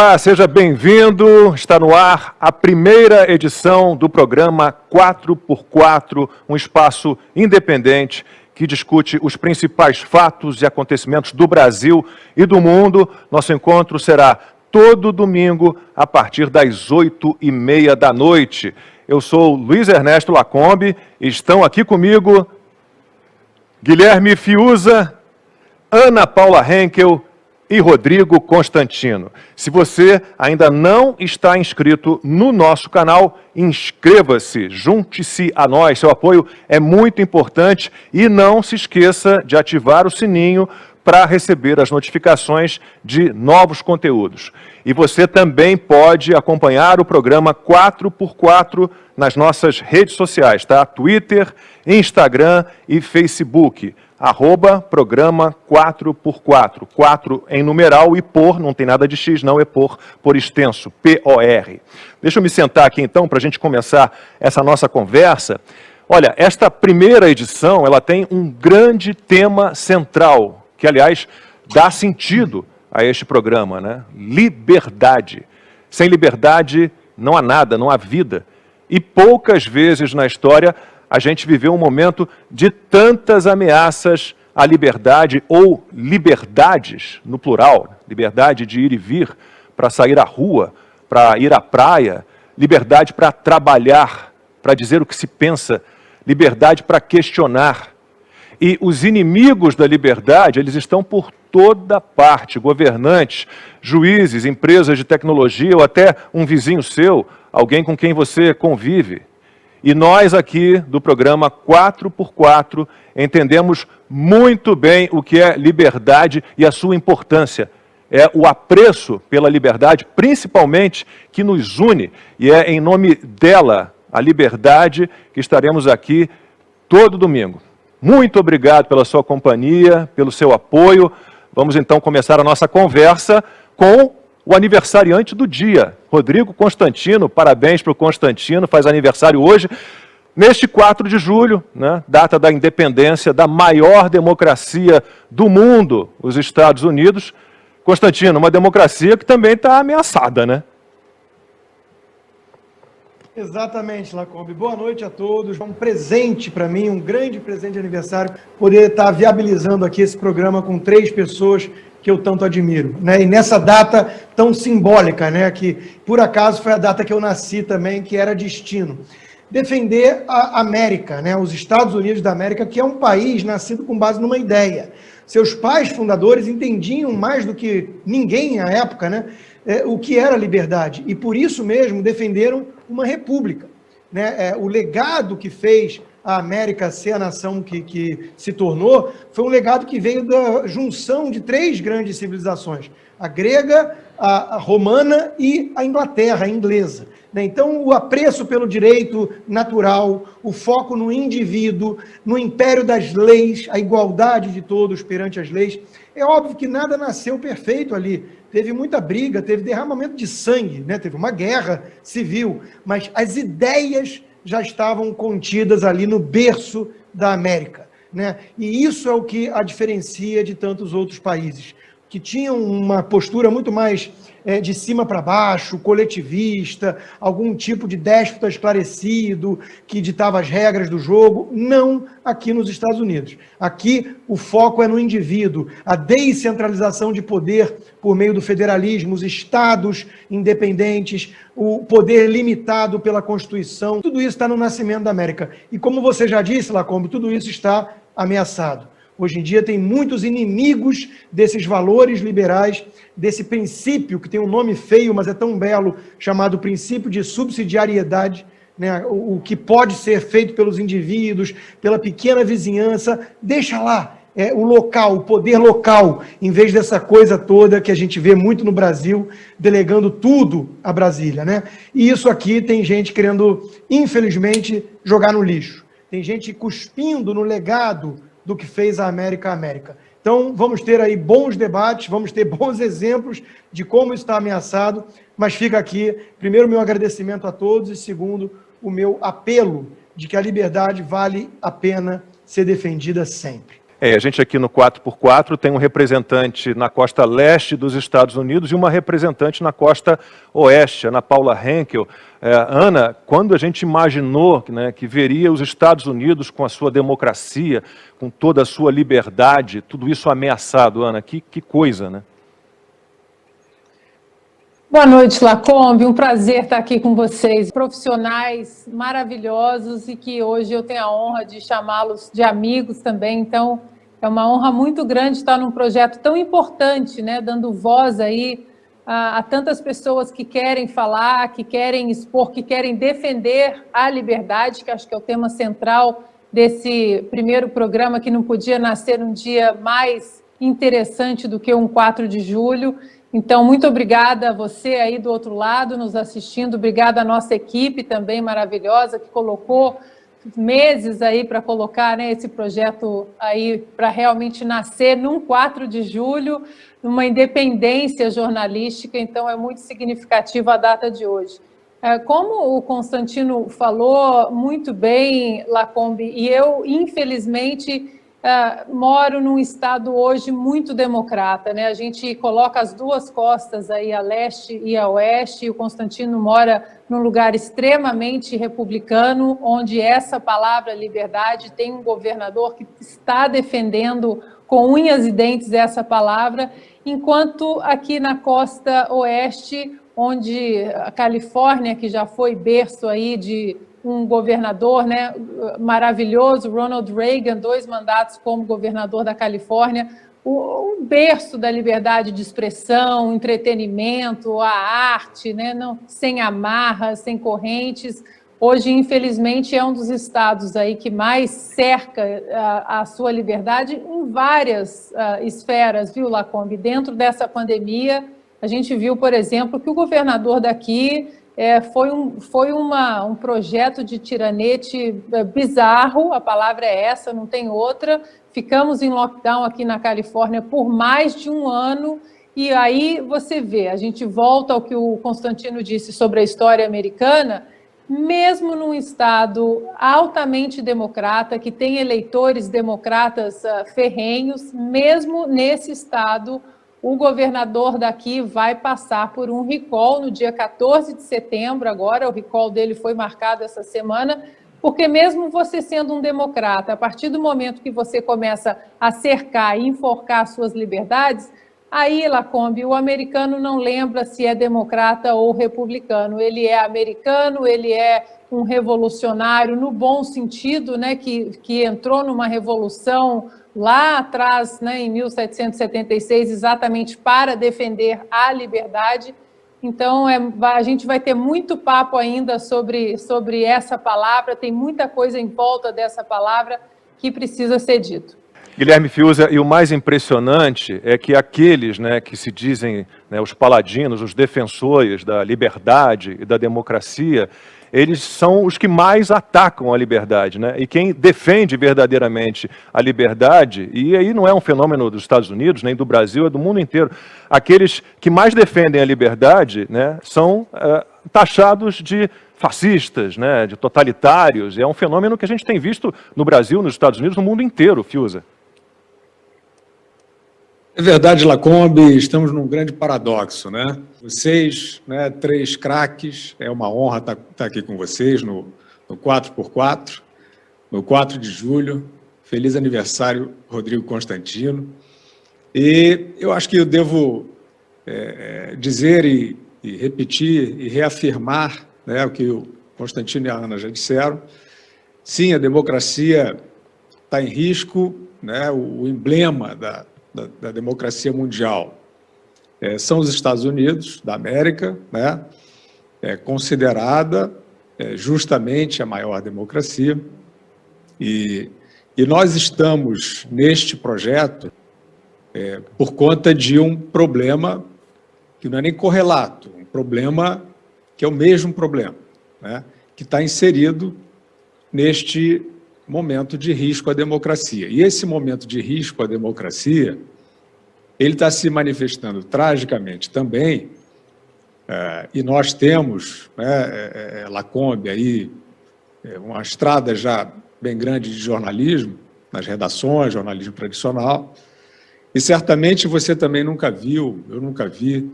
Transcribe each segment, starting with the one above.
Olá, seja bem-vindo. Está no ar a primeira edição do programa 4x4, um espaço independente que discute os principais fatos e acontecimentos do Brasil e do mundo. Nosso encontro será todo domingo a partir das oito e meia da noite. Eu sou Luiz Ernesto Lacombe estão aqui comigo Guilherme Fiuza, Ana Paula Henkel e Rodrigo Constantino. Se você ainda não está inscrito no nosso canal, inscreva-se, junte-se a nós. Seu apoio é muito importante e não se esqueça de ativar o sininho para receber as notificações de novos conteúdos. E você também pode acompanhar o programa 4x4 nas nossas redes sociais, tá? Twitter, Instagram e Facebook arroba programa 4x4, 4 em numeral e por, não tem nada de X não, é por, por extenso, P-O-R. Deixa eu me sentar aqui então para a gente começar essa nossa conversa. Olha, esta primeira edição, ela tem um grande tema central, que aliás dá sentido a este programa, né? Liberdade. Sem liberdade não há nada, não há vida. E poucas vezes na história a gente viveu um momento de tantas ameaças à liberdade, ou liberdades, no plural, liberdade de ir e vir, para sair à rua, para ir à praia, liberdade para trabalhar, para dizer o que se pensa, liberdade para questionar. E os inimigos da liberdade, eles estão por toda parte, governantes, juízes, empresas de tecnologia ou até um vizinho seu, alguém com quem você convive. E nós aqui do programa 4x4 entendemos muito bem o que é liberdade e a sua importância. É o apreço pela liberdade, principalmente, que nos une, e é em nome dela, a liberdade, que estaremos aqui todo domingo. Muito obrigado pela sua companhia, pelo seu apoio. Vamos então começar a nossa conversa com o aniversariante do dia, Rodrigo Constantino. Parabéns para o Constantino, faz aniversário hoje. Neste 4 de julho, né, data da independência da maior democracia do mundo, os Estados Unidos. Constantino, uma democracia que também está ameaçada, né? Exatamente, Lacombe. Boa noite a todos. É um presente para mim, um grande presente de aniversário, poder estar viabilizando aqui esse programa com três pessoas que eu tanto admiro. Né? E nessa data tão simbólica, né? que por acaso foi a data que eu nasci também, que era destino. Defender a América, né? os Estados Unidos da América, que é um país nascido com base numa ideia. Seus pais fundadores entendiam mais do que ninguém à época né? É, o que era liberdade, e por isso mesmo defenderam uma república. Né? É, o legado que fez a América ser a nação que, que se tornou, foi um legado que veio da junção de três grandes civilizações, a grega, a, a romana e a Inglaterra, a inglesa. Né? Então, o apreço pelo direito natural, o foco no indivíduo, no império das leis, a igualdade de todos perante as leis. É óbvio que nada nasceu perfeito ali. Teve muita briga, teve derramamento de sangue, né? teve uma guerra civil, mas as ideias já estavam contidas ali no berço da América. Né? E isso é o que a diferencia de tantos outros países, que tinham uma postura muito mais é, de cima para baixo, coletivista, algum tipo de déspota esclarecido que ditava as regras do jogo. Não aqui nos Estados Unidos. Aqui o foco é no indivíduo, a descentralização de poder por meio do federalismo, os estados independentes, o poder limitado pela Constituição. Tudo isso está no nascimento da América. E como você já disse, Lacombe, tudo isso está ameaçado. Hoje em dia tem muitos inimigos desses valores liberais, desse princípio, que tem um nome feio, mas é tão belo, chamado princípio de subsidiariedade, né? o, que pode ser feito pelos indivíduos, pela pequena vizinhança, deixa lá, é, o local, o poder local, em vez dessa coisa toda que a gente vê muito no Brasil, delegando tudo a Brasília. Né? E isso aqui tem gente querendo, infelizmente, jogar no lixo. Tem gente cuspindo no legado do que fez a América a América. Então, vamos ter aí bons debates, vamos ter bons exemplos de como está ameaçado, mas fica aqui, primeiro, meu agradecimento a todos e, segundo, o meu apelo de que a liberdade vale a pena ser defendida sempre. É, a gente aqui no 4x4 tem um representante na costa leste dos Estados Unidos e uma representante na costa oeste, Ana Paula Henkel. É, Ana, quando a gente imaginou né, que veria os Estados Unidos com a sua democracia, com toda a sua liberdade, tudo isso ameaçado, Ana, que, que coisa, né? Boa noite, Lacombe. Um prazer estar aqui com vocês. Profissionais maravilhosos e que hoje eu tenho a honra de chamá-los de amigos também. Então, é uma honra muito grande estar num projeto tão importante, né, dando voz aí a, a tantas pessoas que querem falar, que querem expor, que querem defender a liberdade, que acho que é o tema central desse primeiro programa que não podia nascer um dia mais interessante do que um 4 de julho. Então, muito obrigada a você aí do outro lado nos assistindo, obrigada à nossa equipe também maravilhosa que colocou meses aí para colocar né, esse projeto aí para realmente nascer num 4 de julho, numa independência jornalística, então é muito significativa a data de hoje. É, como o Constantino falou muito bem, Lacombe, e eu, infelizmente, Uh, moro num estado hoje muito democrata, né? A gente coloca as duas costas aí, a leste e a oeste, e o Constantino mora num lugar extremamente republicano, onde essa palavra liberdade tem um governador que está defendendo com unhas e dentes essa palavra, enquanto aqui na costa oeste, onde a Califórnia, que já foi berço aí de um governador né, maravilhoso, Ronald Reagan, dois mandatos como governador da Califórnia, o, berço da liberdade de expressão, entretenimento, a arte, né, não, sem amarras, sem correntes. Hoje, infelizmente, é um dos estados aí que mais cerca a, a sua liberdade em várias uh, esferas, viu, Lacombe? Dentro dessa pandemia, a gente viu, por exemplo, que o governador daqui é, foi, um, foi uma, um projeto de tiranete é, bizarro, a palavra é essa, não tem outra. Ficamos em lockdown aqui na Califórnia por mais de um ano, e aí você vê, a gente volta ao que o Constantino disse sobre a história americana, mesmo num estado altamente democrata, que tem eleitores democratas uh, ferrenhos, mesmo nesse estado, o governador daqui vai passar por um recall no dia 14 de setembro, agora. O recall dele foi marcado essa semana, porque mesmo você sendo um democrata, a partir do momento que você começa a cercar e enforcar suas liberdades, aí, Lacombe, o americano não lembra se é democrata ou republicano, ele é americano, ele é um revolucionário no bom sentido, né, que, que entrou numa revolução lá atrás, né, em 1776, exatamente para defender a liberdade. Então, é, a gente vai ter muito papo ainda sobre, sobre essa palavra, tem muita coisa em volta dessa palavra que precisa ser dito. Guilherme Fiuza, e o mais impressionante é que aqueles né, que se dizem né, os paladinos, os defensores da liberdade e da democracia, eles são os que mais atacam a liberdade. Né? E quem defende verdadeiramente a liberdade, e aí não é um fenômeno dos Estados Unidos, nem do Brasil, é do mundo inteiro, aqueles que mais defendem a liberdade né, são uh, taxados de fascistas, né, de totalitários. É um fenômeno que a gente tem visto no Brasil, nos Estados Unidos, no mundo inteiro, Fiuza. É verdade, Lacombe, estamos num grande paradoxo, né? Vocês, né, três craques, é uma honra estar, estar aqui com vocês no, no 4x4, no 4 de julho. Feliz aniversário, Rodrigo Constantino. E eu acho que eu devo é, é, dizer e, e, repetir e reafirmar né, o que o Constantino e a Ana já disseram. Sim, a democracia está em risco, né, o, o emblema da, da, da democracia mundial é, são os Estados Unidos da América, né? é considerada é, justamente a maior democracia. E, e nós estamos neste projeto é, por conta de um problema que não é nem correlato, um problema que é o mesmo problema, né? que está inserido neste momento de risco à democracia. E esse momento de risco à democracia, ele está se manifestando tragicamente também, é, e nós temos, né, é, Lacombe, aí, é, uma estrada já bem grande de jornalismo, nas redações, jornalismo tradicional. E certamente você também nunca viu, eu nunca vi,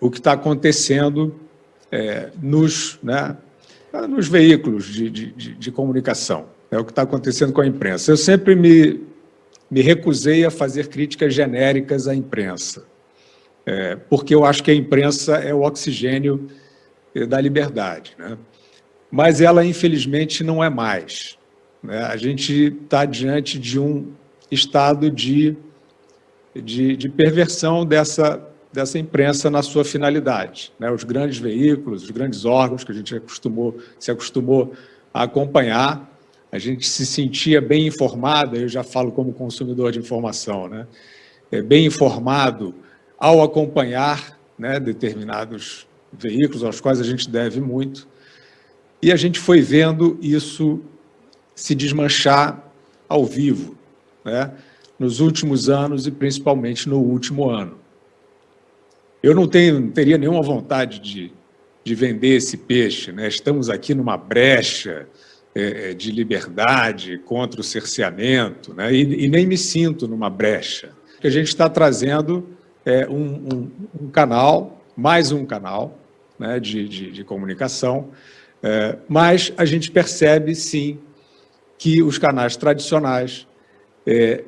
o que está acontecendo nos, né, nos veículos de, de, de, comunicação, é o que está acontecendo com a imprensa. Eu sempre me, me recusei a fazer críticas genéricas à imprensa, é, porque eu acho que a imprensa é o oxigênio é, da liberdade. Né? Mas ela, infelizmente, não é mais. Né? A gente está diante de um estado de, de, de perversão dessa, dessa imprensa na sua finalidade. Né? Os grandes veículos, os grandes órgãos que a gente acostumou, se acostumou a acompanhar, a gente se sentia bem informado, eu já falo como consumidor de informação, né? É, bem informado ao acompanhar né, determinados veículos aos quais a gente deve muito, e a gente foi vendo isso se desmanchar ao vivo, né? nos últimos anos e principalmente no último ano. Eu não, tenho, não teria nenhuma vontade de, de vender esse peixe. Né? Estamos aqui numa brecha é, é, de liberdade contra o cerceamento, né? e, e, nem me sinto numa brecha. A gente está trazendo é, um, um, um, canal, mais um canal né, de, de, de comunicação, é, mas a gente percebe, sim, que os canais tradicionais é,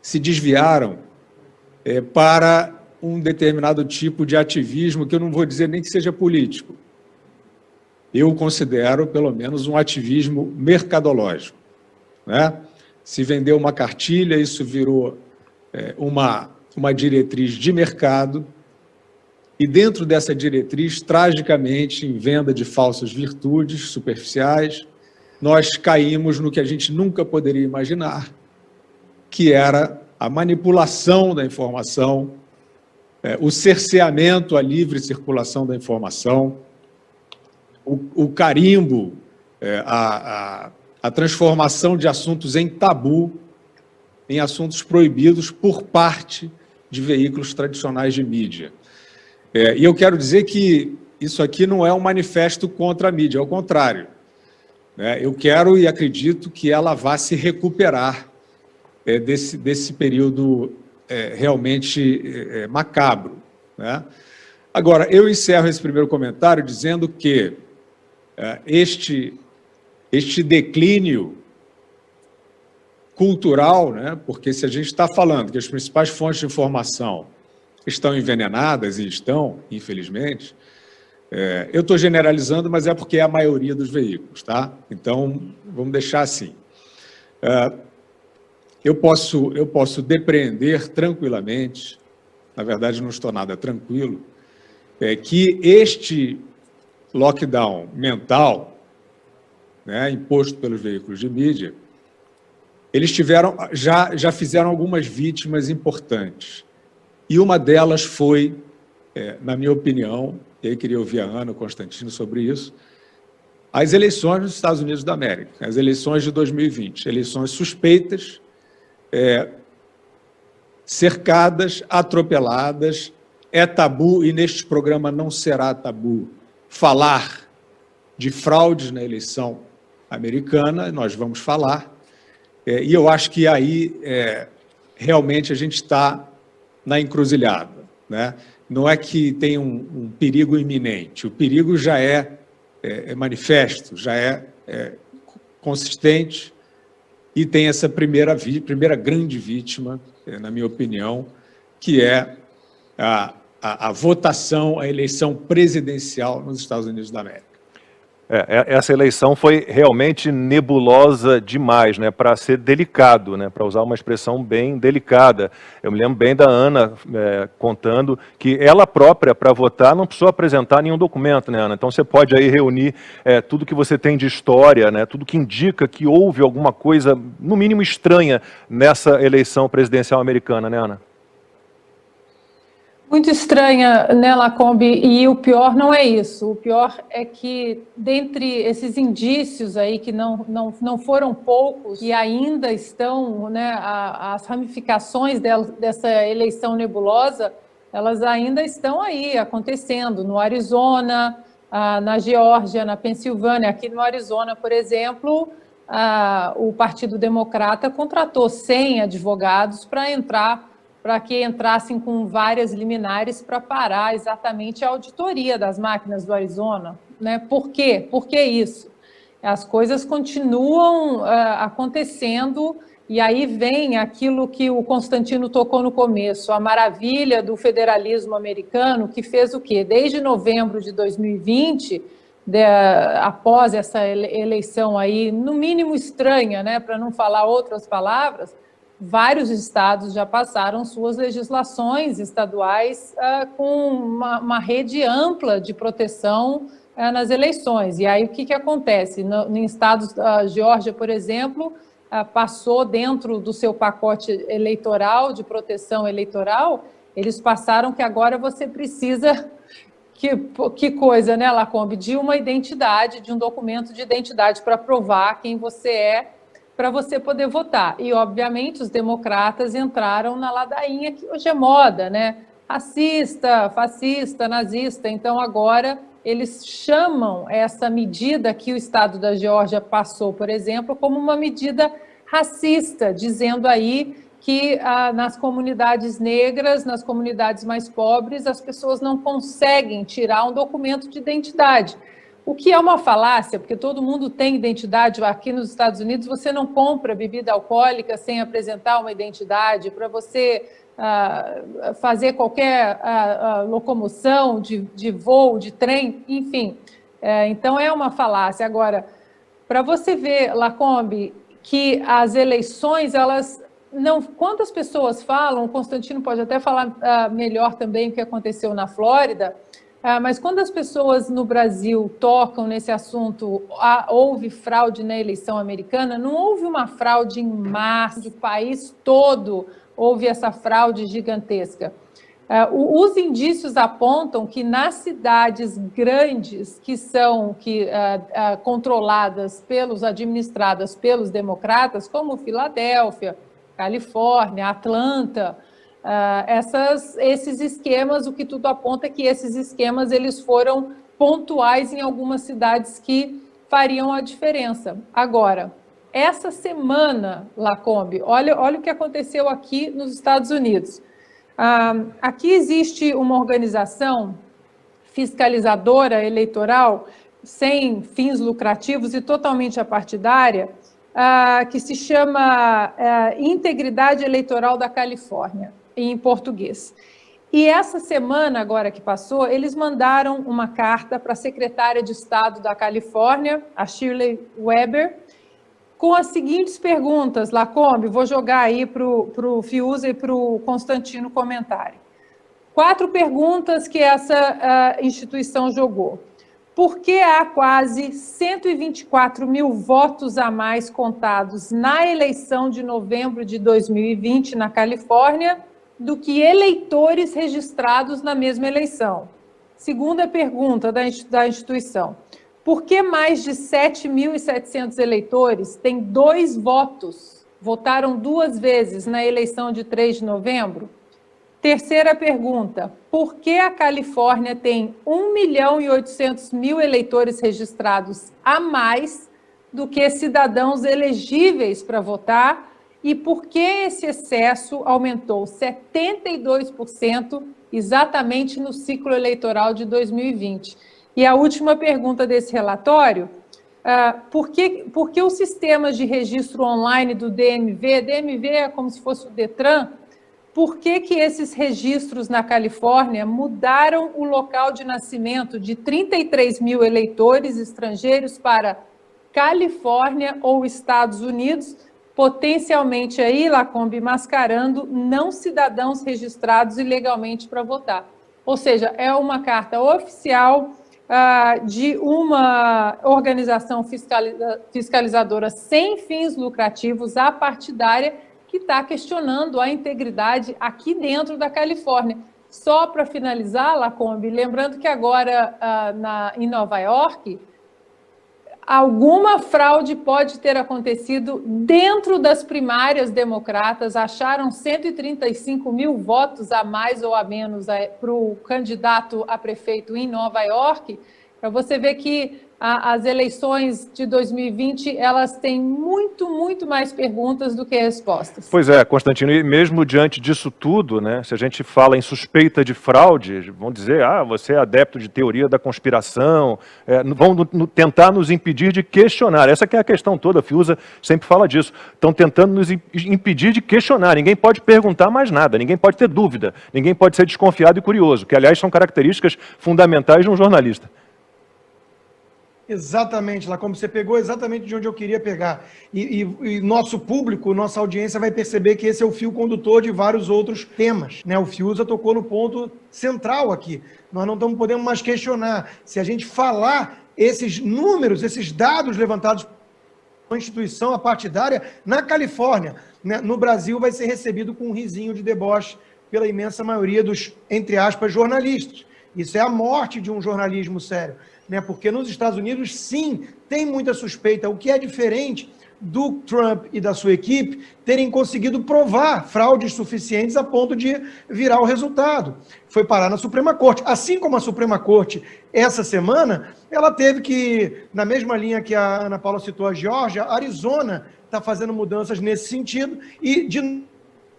se desviaram para um determinado tipo de ativismo, que eu não vou dizer nem que seja político. Eu considero, pelo menos, um ativismo mercadológico. Né? Se vendeu uma cartilha, isso virou é, uma, uma diretriz de mercado, e dentro dessa diretriz, tragicamente, em venda de falsas virtudes superficiais, nós caímos no que a gente nunca poderia imaginar, que era a manipulação da informação é, o cerceamento à livre circulação da informação, o, o carimbo, é, a, a, a transformação de assuntos em tabu, em assuntos proibidos por parte de veículos tradicionais de mídia. É, e eu quero dizer que isso aqui não é um manifesto contra a mídia, ao contrário. Né? Eu quero e acredito que ela vá se recuperar é, desse, desse período é, realmente é, é, macabro. Né? Agora, eu encerro esse primeiro comentário dizendo que este, este declínio cultural, né? porque se a gente está falando que as principais fontes de informação estão envenenadas, e estão, infelizmente, é, eu estou generalizando, mas é porque é a maioria dos veículos, tá? Então, vamos deixar assim. É, eu posso, eu posso depreender tranquilamente, na verdade não estou nada tranquilo, é que este lockdown mental, né, imposto pelos veículos de mídia, eles tiveram, já, já fizeram algumas vítimas importantes. E uma delas foi, é, na minha opinião, e aí queria ouvir a Ana Constantino sobre isso, as eleições nos Estados Unidos da América, as eleições de 2020, eleições suspeitas, é, cercadas, atropeladas, é tabu, e neste programa não será tabu, falar de fraudes na eleição americana, nós vamos falar, é, e eu acho que aí é, realmente a gente está na encruzilhada. Né? Não é que tem um, um perigo iminente, o perigo já é, é, é manifesto, já é, é consistente, e tem essa primeira, primeira grande vítima, eh, na minha opinião, que é a, a, a votação, a eleição presidencial nos Estados Unidos da América. É, é, essa eleição foi realmente nebulosa demais, né, para ser delicado, né, para usar uma expressão bem delicada. Eu me lembro bem da Ana é, contando que ela própria, para votar, não precisou apresentar nenhum documento, né, Ana? Então você pode aí reunir é, tudo que você tem de história, né, tudo que indica que houve alguma coisa, no mínimo estranha, nessa eleição presidencial americana, né, Ana? Muito estranha, né, Lacombe? E o pior não é isso. O pior é que, dentre esses indícios aí, que não, não, não foram poucos e ainda estão, né, a, as ramificações dessa eleição nebulosa, elas ainda estão aí acontecendo no Arizona, na Geórgia, na Pensilvânia. Aqui no Arizona, por exemplo, o Partido Democrata contratou 100 advogados para entrar, para que entrassem com várias liminares para parar exatamente a auditoria das máquinas do Arizona. Né? Por quê? Por que isso? As coisas continuam ah, acontecendo e aí vem aquilo que o Constantino tocou no começo, a maravilha do federalismo americano, que fez o quê? Desde novembro de 2020, de, após essa eleição aí, no mínimo estranha, né, para não falar outras palavras, vários estados já passaram suas legislações estaduais uh, com uma, uma, rede ampla de proteção uh, nas eleições. E aí o que, que acontece? No, em estados, uh, Geórgia, por exemplo, ah, passou dentro do seu pacote eleitoral, de proteção eleitoral, eles passaram que agora você precisa, que, que coisa, né, Lacombe, de uma identidade, de um documento de identidade para provar quem você é, para você poder votar. E, obviamente, os democratas entraram na ladainha que hoje é moda, né? Racista, fascista, nazista. Então, agora eles chamam essa medida que o Estado da Geórgia passou, por exemplo, como uma medida racista, dizendo aí que ah, nas comunidades negras, nas comunidades mais pobres, as pessoas não conseguem tirar um documento de identidade. O que é uma falácia, porque todo mundo tem identidade. Aqui nos Estados Unidos, você não compra bebida alcoólica sem apresentar uma identidade. Para você fazer qualquer locomoção de, de voo, de trem, enfim. É, então, é uma falácia. Agora, para você ver, Lacombe, que as eleições, elas não... Quantas pessoas falam, o Constantino pode até falar uh, melhor também o que aconteceu na Flórida, uh, mas quando as pessoas no Brasil tocam nesse assunto, ah, houve fraude na eleição americana, não houve uma fraude em massa, de país todo, houve essa fraude gigantesca. Uh, os indícios apontam que nas cidades grandes, que são que, uh, controladas pelos, administradas pelos democratas, como Filadélfia, Califórnia, Atlanta, essas, esses esquemas, o que tudo aponta é que esses esquemas eles foram pontuais em algumas cidades que fariam a diferença. Agora, essa semana, Lacombe, olha, olha o que aconteceu aqui nos Estados Unidos. Ah, aqui existe uma organização fiscalizadora eleitoral sem fins lucrativos e totalmente apartidária, ah, que se chama ah, Integridade Eleitoral da Califórnia, em português. E essa semana, agora que passou, eles mandaram uma carta para a secretária de Estado da Califórnia, a Shirley Weber, com as seguintes perguntas, Lacombe, vou jogar aí para o Fiuza e para o Constantino comentarem. Quatro perguntas que essa uh, instituição jogou. Por que há quase 124 mil votos a mais contados na eleição de novembro de 2020 na Califórnia do que eleitores registrados na mesma eleição? Segunda pergunta da instituição por que mais de 7.700 eleitores têm dois votos, votaram duas vezes na eleição de 3 de novembro? Terceira pergunta, por que a Califórnia tem 1 milhão e 800 mil eleitores registrados a mais do que cidadãos elegíveis para votar e por que esse excesso aumentou 72% exatamente no ciclo eleitoral de 2020? E a última pergunta desse relatório, uh, por, que, por que os sistemas de registro online do DMV, DMV é como se fosse o DETRAN, por que, que esses registros na Califórnia mudaram o local de nascimento de 33 mil eleitores estrangeiros para Califórnia ou Estados Unidos, potencialmente aí, Lacombe, mascarando não cidadãos registrados ilegalmente para votar. Ou seja, é uma carta oficial ah, de uma organização fiscaliza fiscalizadora sem fins lucrativos, apartidária, que está questionando a integridade aqui dentro da Califórnia. Só para finalizar, Lacombe, lembrando que agora ah, na, em Nova York, alguma fraude pode ter acontecido dentro das primárias democratas, acharam 135 mil votos a mais ou a menos eh, para o candidato a prefeito em Nova York, para você ver que a, as eleições de 2020, elas têm muito, muito mais perguntas do que respostas. Pois é, Constantino, e mesmo diante disso tudo, né, se a gente fala em suspeita de fraude, vão dizer, ah, você é adepto de teoria da conspiração, é, vão no, no, tentar nos impedir de questionar. Essa é a questão toda, a Fiuza sempre fala disso. Estão tentando nos impedir de questionar, ninguém pode perguntar mais nada, ninguém pode ter dúvida, ninguém pode ser desconfiado e curioso, que aliás são características fundamentais de um jornalista. Exatamente, lá como você pegou exatamente de onde eu queria pegar. E, e, e, nosso público, nossa audiência vai perceber que esse é o fio condutor de vários outros temas. Né? O Fiuza tocou no ponto central aqui. Nós não estamos podendo mais questionar. Se a gente falar esses números, esses dados levantados pela instituição apartidária na Califórnia, né? no Brasil vai ser recebido com um risinho de deboche pela imensa maioria dos, entre aspas, jornalistas. Isso é a morte de um jornalismo sério né? porque nos Estados Unidos, sim, tem muita suspeita, o que é diferente do Trump e da sua equipe terem conseguido provar fraudes suficientes a ponto de virar o resultado. Foi parar na Suprema Corte. Assim como a Suprema Corte, essa semana, ela teve que, na mesma linha que a Ana Paula citou a Georgia, Arizona está fazendo mudanças nesse sentido e, de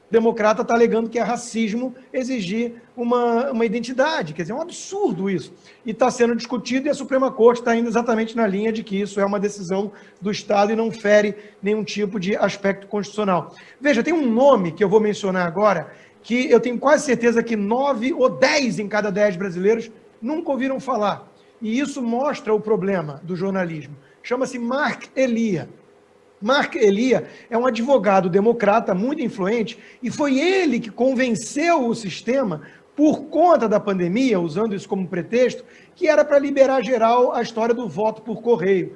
democrata está alegando que é racismo exigir uma, uma identidade. Quer dizer, é um absurdo isso. E está sendo discutido e a Suprema Corte está indo exatamente na linha de que isso é uma decisão do Estado e não fere nenhum tipo de aspecto constitucional. Veja, tem um nome que eu vou mencionar agora que eu tenho quase certeza que nove ou dez em cada dez brasileiros nunca ouviram falar. E isso mostra o problema do jornalismo. Chama-se Mark Elia. Mark Elia é um advogado democrata muito influente e foi ele que convenceu o sistema, por conta da pandemia, usando isso como pretexto, que era para liberar geral a história do voto por correio.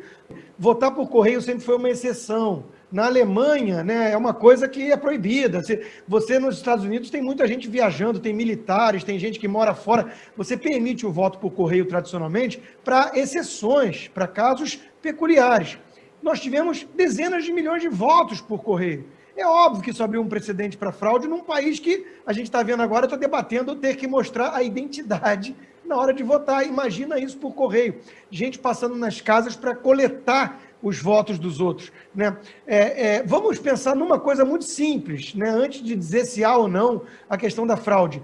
Votar por correio sempre foi uma exceção. Na Alemanha, né, é uma coisa que é proibida. Você, você nos Estados Unidos tem muita gente viajando, tem militares, tem gente que mora fora. Você permite o voto por correio tradicionalmente para exceções, para casos peculiares nós tivemos dezenas de milhões de votos por correio. É óbvio que isso abriu um precedente para fraude num país que a gente está vendo agora, está debatendo ter que mostrar a identidade na hora de votar. Imagina isso por correio. Gente passando nas casas para coletar os votos dos outros. Né? É, é, vamos pensar numa coisa muito simples, né? antes de dizer se há ou não a questão da fraude.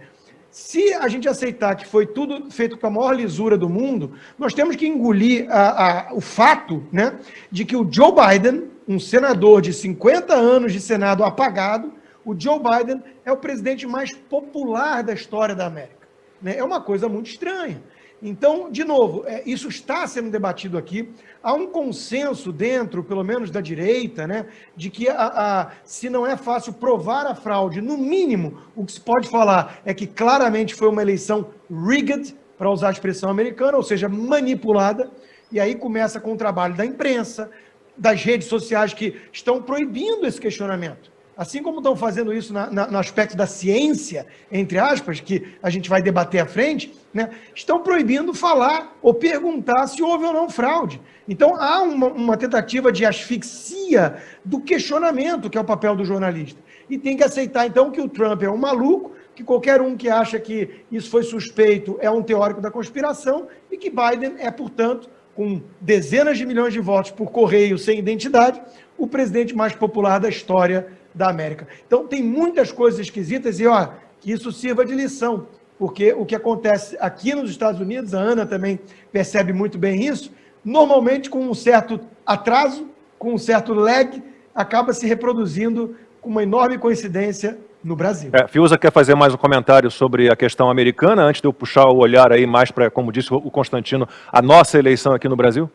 Se a gente aceitar que foi tudo feito com a maior lisura do mundo, nós temos que engolir a, a, o fato né, de que o Joe Biden, um senador de 50 anos de Senado apagado, o Joe Biden é o presidente mais popular da história da América. Né? É uma coisa muito estranha. Então, de novo, é, isso está sendo debatido aqui. Há um consenso dentro, pelo menos da direita, né, de que a, a, se não é fácil provar a fraude, no mínimo, o que se pode falar é que claramente foi uma eleição rigged, para usar a expressão americana, ou seja, manipulada. E aí começa com o trabalho da imprensa, das redes sociais que estão proibindo esse questionamento assim como estão fazendo isso na, na, no aspecto da ciência, entre aspas, que a gente vai debater à frente, né, estão proibindo falar ou perguntar se houve ou não fraude. Então, há uma, uma tentativa de asfixia do questionamento, que é o papel do jornalista. E tem que aceitar, então, que o Trump é um maluco, que qualquer um que acha que isso foi suspeito é um teórico da conspiração e que Biden é, portanto, com dezenas de milhões de votos por correio sem identidade, o presidente mais popular da história da América. Então, tem muitas coisas esquisitas e, ó, que isso sirva de lição, porque o que acontece aqui nos Estados Unidos, a Ana também percebe muito bem isso, normalmente com um certo atraso, com um certo lag, acaba se reproduzindo com uma enorme coincidência no Brasil. É, Fiuza quer fazer mais um comentário sobre a questão americana, antes de eu puxar o olhar aí mais para, como disse o Constantino, a nossa eleição aqui no Brasil?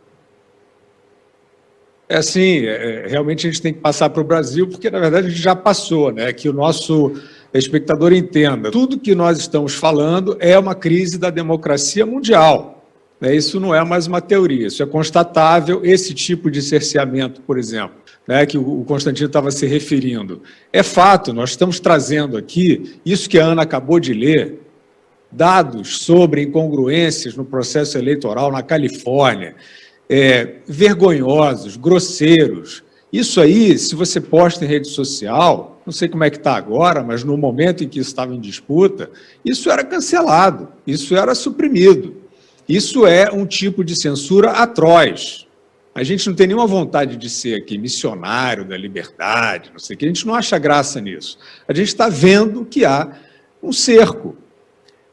É assim, é, realmente a gente tem que passar para o Brasil, porque na verdade a gente já passou, né? Que o nosso espectador entenda. Tudo que nós estamos falando é uma crise da democracia mundial. Né? Isso não é mais uma teoria, isso é constatável. Esse tipo de cerceamento, por exemplo, né, que o Constantino estava se referindo, é fato, nós estamos trazendo aqui, isso que a Ana acabou de ler, dados sobre incongruências no processo eleitoral na Califórnia, é, vergonhosos, grosseiros. Isso aí, se você posta em rede social, não sei como é que está agora, mas no momento em que isso estava em disputa, isso era cancelado, isso era suprimido. Isso é um tipo de censura atroz. A gente não tem nenhuma vontade de ser aqui missionário da liberdade, não sei o que, a gente não acha graça nisso. A gente está vendo que há um cerco.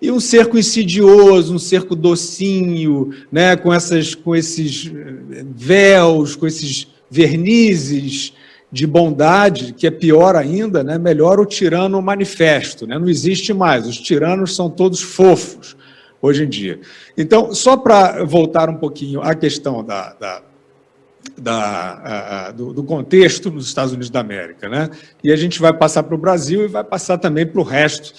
E um cerco insidioso, um cerco docinho, né, com, essas, com esses eh, véus, com esses vernizes de bondade, que é pior ainda, né, melhor o tirano manifesto. Né, não existe mais, os tiranos são todos fofos hoje em dia. Então, só para voltar um pouquinho à questão da, da da, a, do, do, contexto nos Estados Unidos da América. Né? E a gente vai passar para o Brasil e vai passar também para o resto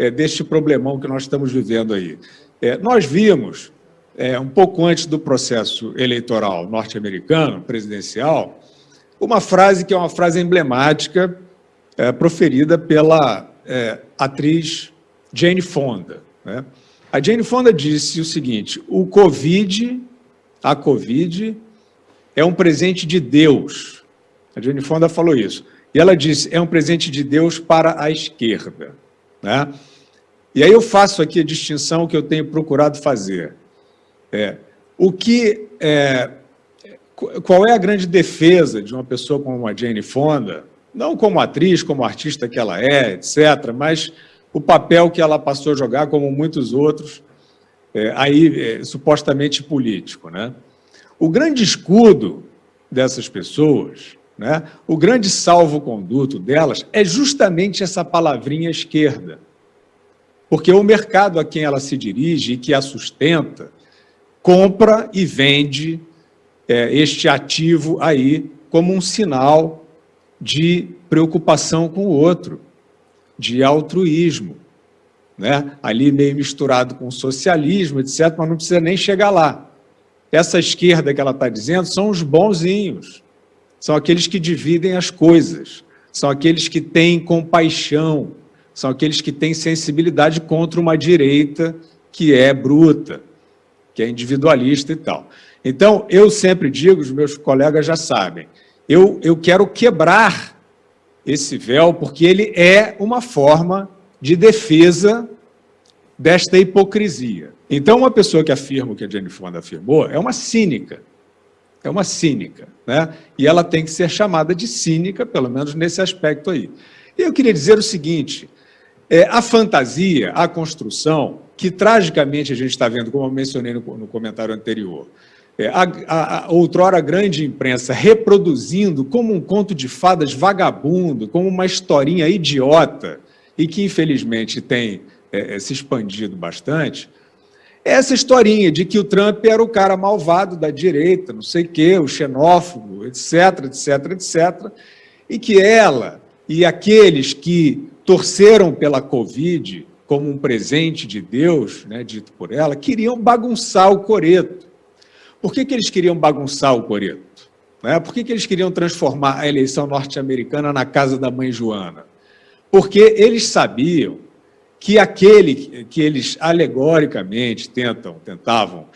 é, deste problemão que nós estamos vivendo aí. É, nós vimos, é, um pouco antes do processo eleitoral norte-americano, presidencial, uma frase que é uma frase emblemática é, proferida pela é, atriz Jane Fonda. Né? A Jane Fonda disse o seguinte, o Covid, a Covid é um presente de Deus. A Jane Fonda falou isso. E ela disse, é um presente de Deus para a esquerda. Né? E aí eu faço aqui a distinção que eu tenho procurado fazer. É, o que, é, qual é a grande defesa de uma pessoa como a Jane Fonda, não como atriz, como artista que ela é, etc., mas o papel que ela passou a jogar, como muitos outros, é, aí é, supostamente político. Né? O grande escudo dessas pessoas, né, o grande salvo-conduto delas é justamente essa palavrinha esquerda. Porque o mercado a quem ela se dirige e que a sustenta, compra e vende é, este ativo aí como um sinal de preocupação com o outro, de altruísmo. Né? Ali meio misturado com socialismo, etc., mas não precisa nem chegar lá. Essa esquerda que ela está dizendo são os bonzinhos, são aqueles que dividem as coisas, são aqueles que têm compaixão, são aqueles que têm sensibilidade contra uma direita que é bruta, que é individualista e tal. Então, eu sempre digo, os meus colegas já sabem, eu, eu quero quebrar esse véu, porque ele é uma forma de defesa desta hipocrisia. Então, uma pessoa que afirma o que a Jennifer Fonda afirmou é uma cínica. É uma cínica. Né? E ela tem que ser chamada de cínica, pelo menos nesse aspecto aí. E eu queria dizer o seguinte, é, a fantasia, a construção, que tragicamente a gente está vendo, como eu mencionei no, no comentário anterior, é, a, a, a outrora grande imprensa reproduzindo como um conto de fadas vagabundo, como uma historinha idiota, e que infelizmente tem é, é se expandido bastante, essa historinha de que o Trump era o cara malvado da direita, não sei o quê, o xenófobo, etc, etc, etc, e que ela e aqueles que torceram pela Covid como um presente de Deus, né, dito por ela, queriam bagunçar o coreto. Por que, que eles queriam bagunçar o coreto? Né? Por que, que eles queriam transformar a eleição norte-americana na casa da mãe Joana? Porque eles sabiam que aquele que eles alegoricamente tentam, tentavam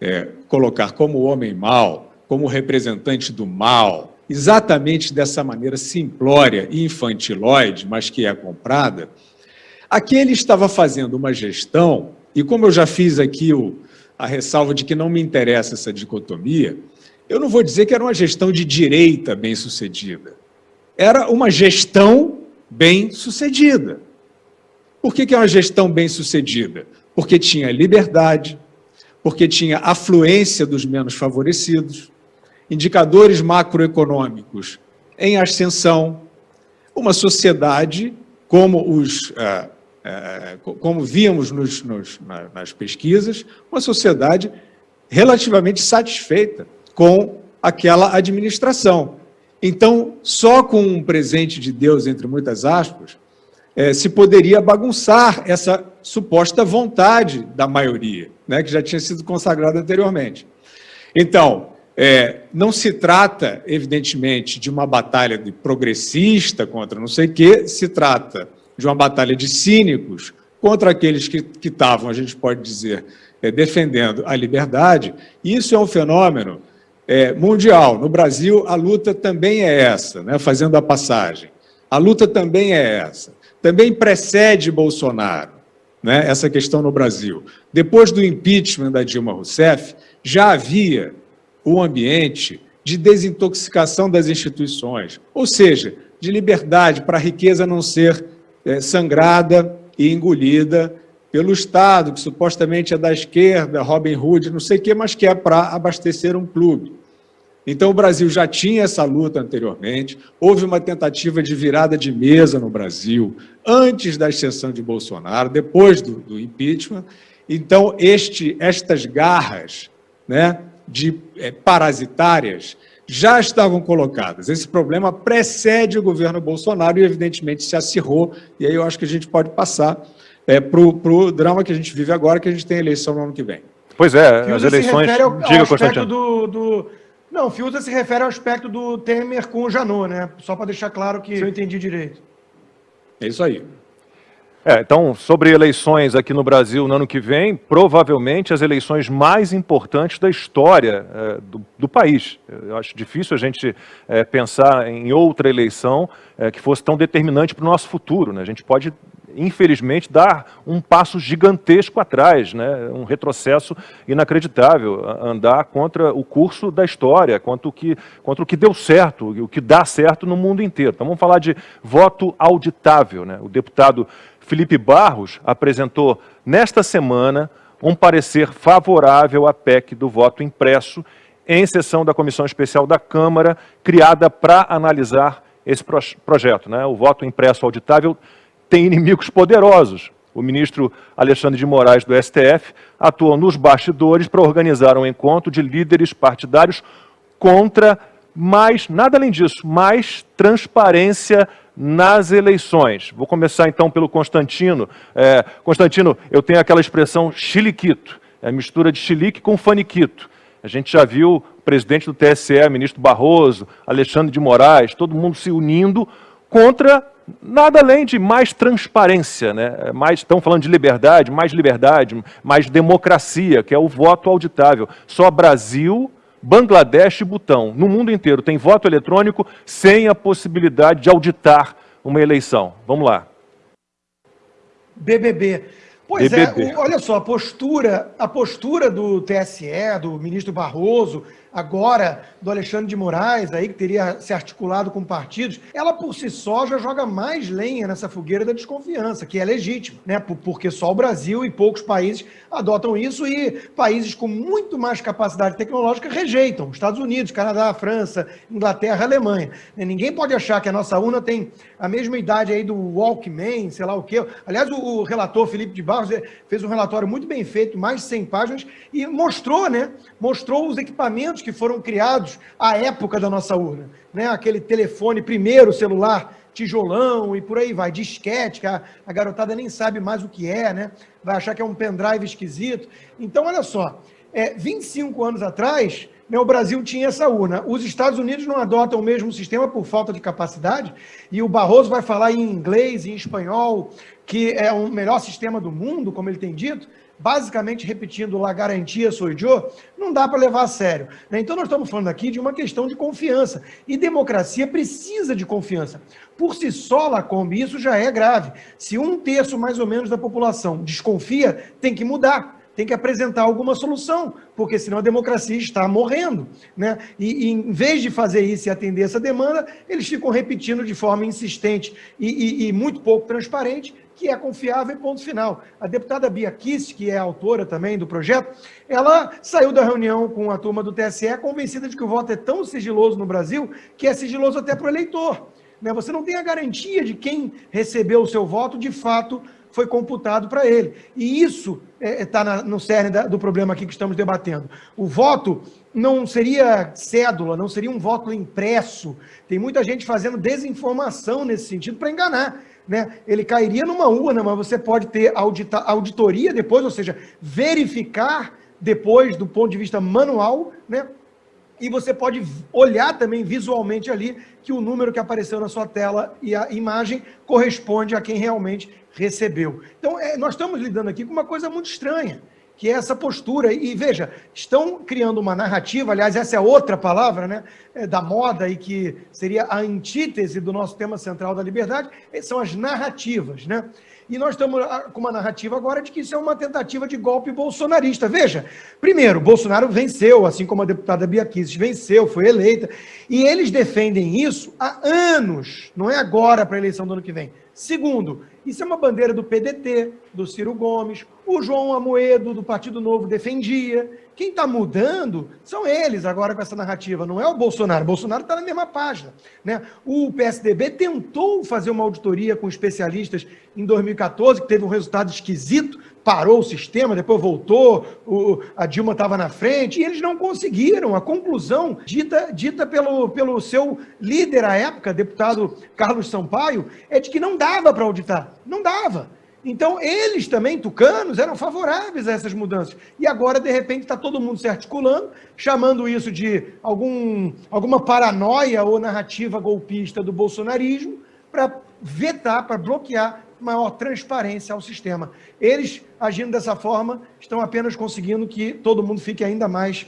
é, colocar como homem mau, como representante do mal, exatamente dessa maneira simplória e infantilóide, mas que é comprada, aquele estava fazendo uma gestão, e como eu já fiz aqui o, a ressalva de que não me interessa essa dicotomia, eu não vou dizer que era uma gestão de direita bem-sucedida. Era uma gestão bem-sucedida. Por que, que é uma gestão bem-sucedida? Porque tinha liberdade, porque tinha afluência dos menos favorecidos, indicadores macroeconômicos em ascensão, uma sociedade, como, os, uh, uh, como nos, nos, nas pesquisas, uma sociedade relativamente satisfeita com aquela administração. Então, só com um presente de Deus, entre muitas aspas, é, se poderia bagunçar essa suposta vontade da maioria, né, que já tinha sido consagrada anteriormente. Então, é, não se trata, evidentemente, de uma batalha de progressista contra não sei o quê, se trata de uma batalha de cínicos contra aqueles que estavam, a gente pode dizer, é, defendendo a liberdade. Isso é um fenômeno mundial. No Brasil, a luta também é essa, né, fazendo a passagem. A luta também é essa também precede Bolsonaro. né, essa questão no Brasil. Depois do impeachment da Dilma Rousseff, já havia um ambiente de desintoxicação das instituições, ou seja, de liberdade para a riqueza não ser é, sangrada e engolida pelo Estado, que supostamente é da esquerda, Robin Hood, não sei o quê, mas que é para abastecer um clube. Então, o Brasil já tinha essa luta anteriormente, houve uma tentativa de virada de mesa no Brasil, antes da ascensão de Bolsonaro, depois do, do impeachment. Então, este, estas garras né, de é, parasitárias já estavam colocadas. Esse problema precede o governo Bolsonaro e, evidentemente, se acirrou, e aí eu acho que a gente pode passar é, para o drama que a gente vive agora, que a gente tem eleição no ano que vem. Pois é, as eleições... Ao, ao diga, Constantino. Do, do não, Fiuza se refere ao aspecto do Temer com o Janot, né? Só para deixar claro que eu entendi direito. É isso aí. É, então, sobre eleições aqui no Brasil no ano que vem, provavelmente as eleições mais importantes da história é, do, do, país. Eu acho difícil a gente é, pensar em outra eleição é, que fosse tão determinante para o nosso futuro. Né? A gente pode infelizmente, dar um passo gigantesco atrás, né? um retrocesso inacreditável, andar contra o curso da história, contra o que, contra o que deu certo, o que dá certo no mundo inteiro. Então vamos falar de voto auditável. Né? O deputado Felipe Barros apresentou nesta semana um parecer favorável à PEC do voto impresso em sessão da Comissão Especial da Câmara, criada para analisar esse projeto. Né? O voto impresso auditável tem inimigos poderosos. O ministro Alexandre de Moraes, do STF, atuou nos bastidores para organizar um encontro de líderes partidários contra mais, nada além disso, mais transparência nas eleições. Vou começar então pelo Constantino. É, Constantino, eu tenho aquela expressão chiliquito, é a mistura de chilique com faniquito. A gente já viu o presidente do TSE, ministro Barroso, Alexandre de Moraes, todo mundo se unindo contra nada além de mais transparência, né? mais, estão falando de liberdade, mais liberdade, mais democracia, que é o voto auditável. Só Brasil, Bangladesh e Butão, no mundo inteiro, tem voto eletrônico sem a possibilidade de auditar uma eleição. Vamos lá. BBB. Pois BBB. é, olha só, a postura, a postura do TSE, do ministro Barroso, agora do Alexandre de Moraes, aí que teria se articulado com partidos, ela por si só já joga mais lenha nessa fogueira da desconfiança, que é legítimo, né? Porque só o Brasil e poucos países adotam isso e países com muito mais capacidade tecnológica rejeitam. Estados Unidos, Canadá, França, Inglaterra, Alemanha. Ninguém pode achar que a nossa urna tem a mesma idade aí do Walkman, sei lá o quê. Aliás, o relator Felipe de Barros eh, fez um relatório muito bem feito, mais de 100 páginas, e mostrou, né? Mostrou os equipamentos que foram criados à época da nossa urna. Né? Aquele telefone, primeiro celular, tijolão e por aí vai, disquete, que a, a garotada nem sabe mais o que é, né? Vai achar que é um pendrive esquisito. Então, olha só, é, 25 anos atrás, né, o Brasil tinha essa urna. Os Estados Unidos não adotam o mesmo sistema por falta de capacidade, e o Barroso vai falar em inglês e em espanhol, que é o melhor sistema do mundo, como ele tem dito, basicamente repetindo lá garantia sou eu, não dá para levar a sério. Né? Então nós estamos falando aqui de uma questão de confiança. E democracia precisa de confiança. Por si só, Lacombe, isso já é grave. Se um terço mais ou menos da população desconfia, tem que mudar tem que apresentar alguma solução, porque senão a democracia está morrendo. Né? E, e em vez de fazer isso e atender essa demanda, eles ficam repetindo de forma insistente e, e, e muito pouco transparente que é confiável e ponto final. A deputada Bia Kiss, que é autora também do projeto, ela saiu da reunião com a turma do TSE convencida de que o voto é tão sigiloso no Brasil que é sigiloso até para o eleitor. Né? Você não tem a garantia de quem recebeu o seu voto, de fato, foi computado para ele. E isso está é, no cerne da, do problema aqui que estamos debatendo. O voto não seria cédula, não seria um voto impresso. Tem muita gente fazendo desinformação nesse sentido para enganar né, ele cairia numa urna, mas você pode ter audita, auditoria depois, ou seja, verificar depois do ponto de vista manual, né, e você pode olhar também visualmente ali que o número que apareceu na sua tela e a imagem corresponde a quem realmente recebeu. Então, é, nós estamos lidando aqui com uma coisa muito estranha que é essa postura. E veja, estão criando uma narrativa, aliás, essa é outra palavra, né, é, da moda e que seria a antítese do nosso tema central da liberdade, são as narrativas, né? E nós estamos ah, com uma narrativa agora de que isso é uma tentativa de golpe bolsonarista. Veja, primeiro, Bolsonaro venceu, assim como a deputada Bia Kicis venceu, foi eleita, e eles defendem isso há anos, não é agora para a eleição do ano que vem. Segundo, isso é uma bandeira do PDT, do Ciro Gomes, o João Amoedo, do Partido Novo, defendia. Quem está mudando são eles agora com essa narrativa, não é o Bolsonaro. O Bolsonaro está na mesma página. Né? O PSDB tentou fazer uma auditoria com especialistas em 2014, que teve um resultado esquisito, parou o sistema, depois voltou, o, a Dilma estava na frente, e eles não conseguiram. A conclusão dita, dita pelo, pelo seu líder à época, deputado Carlos Sampaio, é de que não dava para auditar. Não dava. Então, eles também, tucanos, eram favoráveis a essas mudanças. E agora, de repente, está todo mundo se articulando, chamando isso de algum, alguma paranoia ou narrativa golpista do bolsonarismo, para vetar, para bloquear maior transparência ao sistema. Eles, agindo dessa forma, estão apenas conseguindo que todo mundo fique ainda mais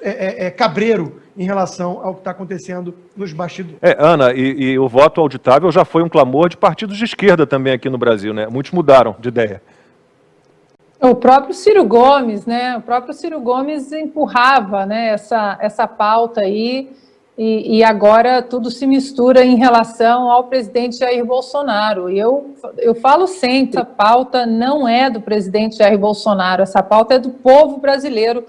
é, é, é, cabreiro em relação ao que está acontecendo nos bastidores. É, Ana, e, e, o voto auditável já foi um clamor de partidos de esquerda também aqui no Brasil, né? Muitos mudaram de ideia. O próprio Ciro Gomes, né? O próprio Ciro Gomes empurrava né, essa, essa pauta aí, e, e agora tudo se mistura em relação ao presidente Jair Bolsonaro. E eu, eu falo sempre, essa pauta não é do presidente Jair Bolsonaro, essa pauta é do povo brasileiro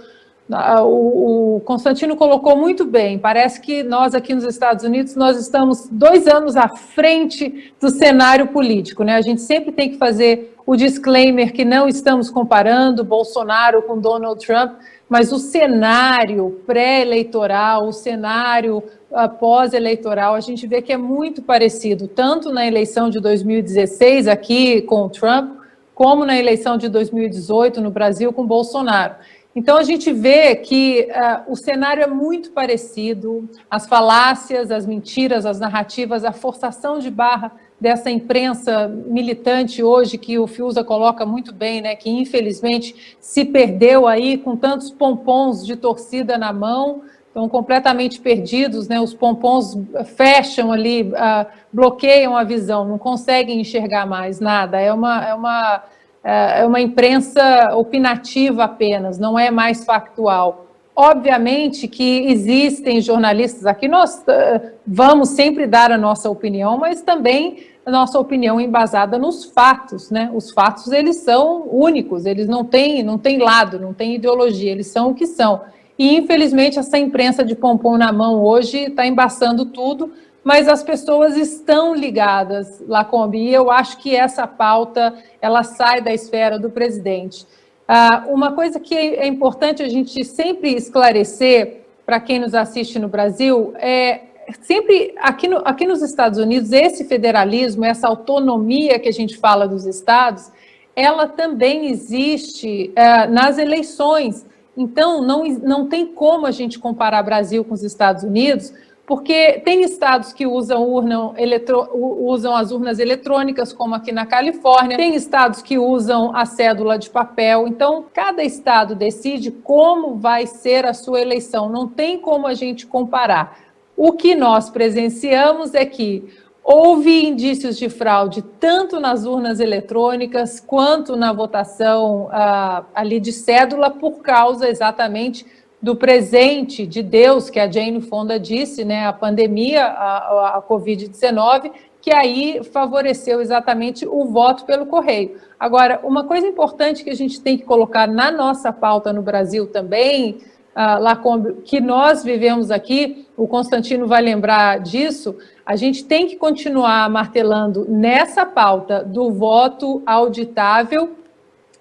ah, o Constantino colocou muito bem, parece que nós aqui nos Estados Unidos, nós estamos dois anos à frente do cenário político, né? A gente sempre tem que fazer o disclaimer que não estamos comparando Bolsonaro com Donald Trump, mas o cenário pré-eleitoral, o cenário ah, pós-eleitoral, a gente vê que é muito parecido, tanto na eleição de 2016 aqui com o Trump, como na eleição de 2018 no Brasil com Bolsonaro. Então, a gente vê que uh, o cenário é muito parecido, as falácias, as mentiras, as narrativas, a forçação de barra dessa imprensa militante hoje, que o Fiuza coloca muito bem, né, que infelizmente se perdeu aí com tantos pompons de torcida na mão, estão completamente perdidos, né, os pompons fecham ali, uh, bloqueiam a visão, não conseguem enxergar mais nada, é uma... É uma é, é uma imprensa opinativa apenas, não é mais factual. Obviamente que existem jornalistas aqui, nós uh, vamos sempre dar a nossa opinião, mas também a nossa opinião embasada nos fatos, né? Os fatos, eles são únicos, eles não têm, não têm lado, não têm ideologia, eles são o que são. E, infelizmente, essa imprensa de pompom na mão hoje está embaçando tudo, mas as pessoas estão ligadas, Lacombe, e eu acho que essa pauta, ela sai da esfera do presidente. Ah, uma coisa que é importante a gente sempre esclarecer para quem nos assiste no Brasil é sempre aqui, no, aqui nos Estados Unidos, esse federalismo, essa autonomia que a gente fala dos estados, ela também existe ah, nas eleições. Então, não, não tem como a gente comparar Brasil com os Estados Unidos, porque tem estados que usam, urna eletro, usam as urnas eletrônicas, como aqui na Califórnia, tem estados que usam a cédula de papel, então cada estado decide como vai ser a sua eleição, não tem como a gente comparar. O que nós presenciamos é que houve indícios de fraude tanto nas urnas eletrônicas quanto na votação ah, ali de cédula por causa exatamente do presente de Deus, que a Jane Fonda disse, né, a pandemia, a, a Covid-19, que aí favoreceu exatamente o voto pelo correio. Agora, uma coisa importante que a gente tem que colocar na nossa pauta no Brasil também, uh, Lacombe, que nós vivemos aqui, o Constantino vai lembrar disso, a gente tem que continuar martelando nessa pauta do voto auditável,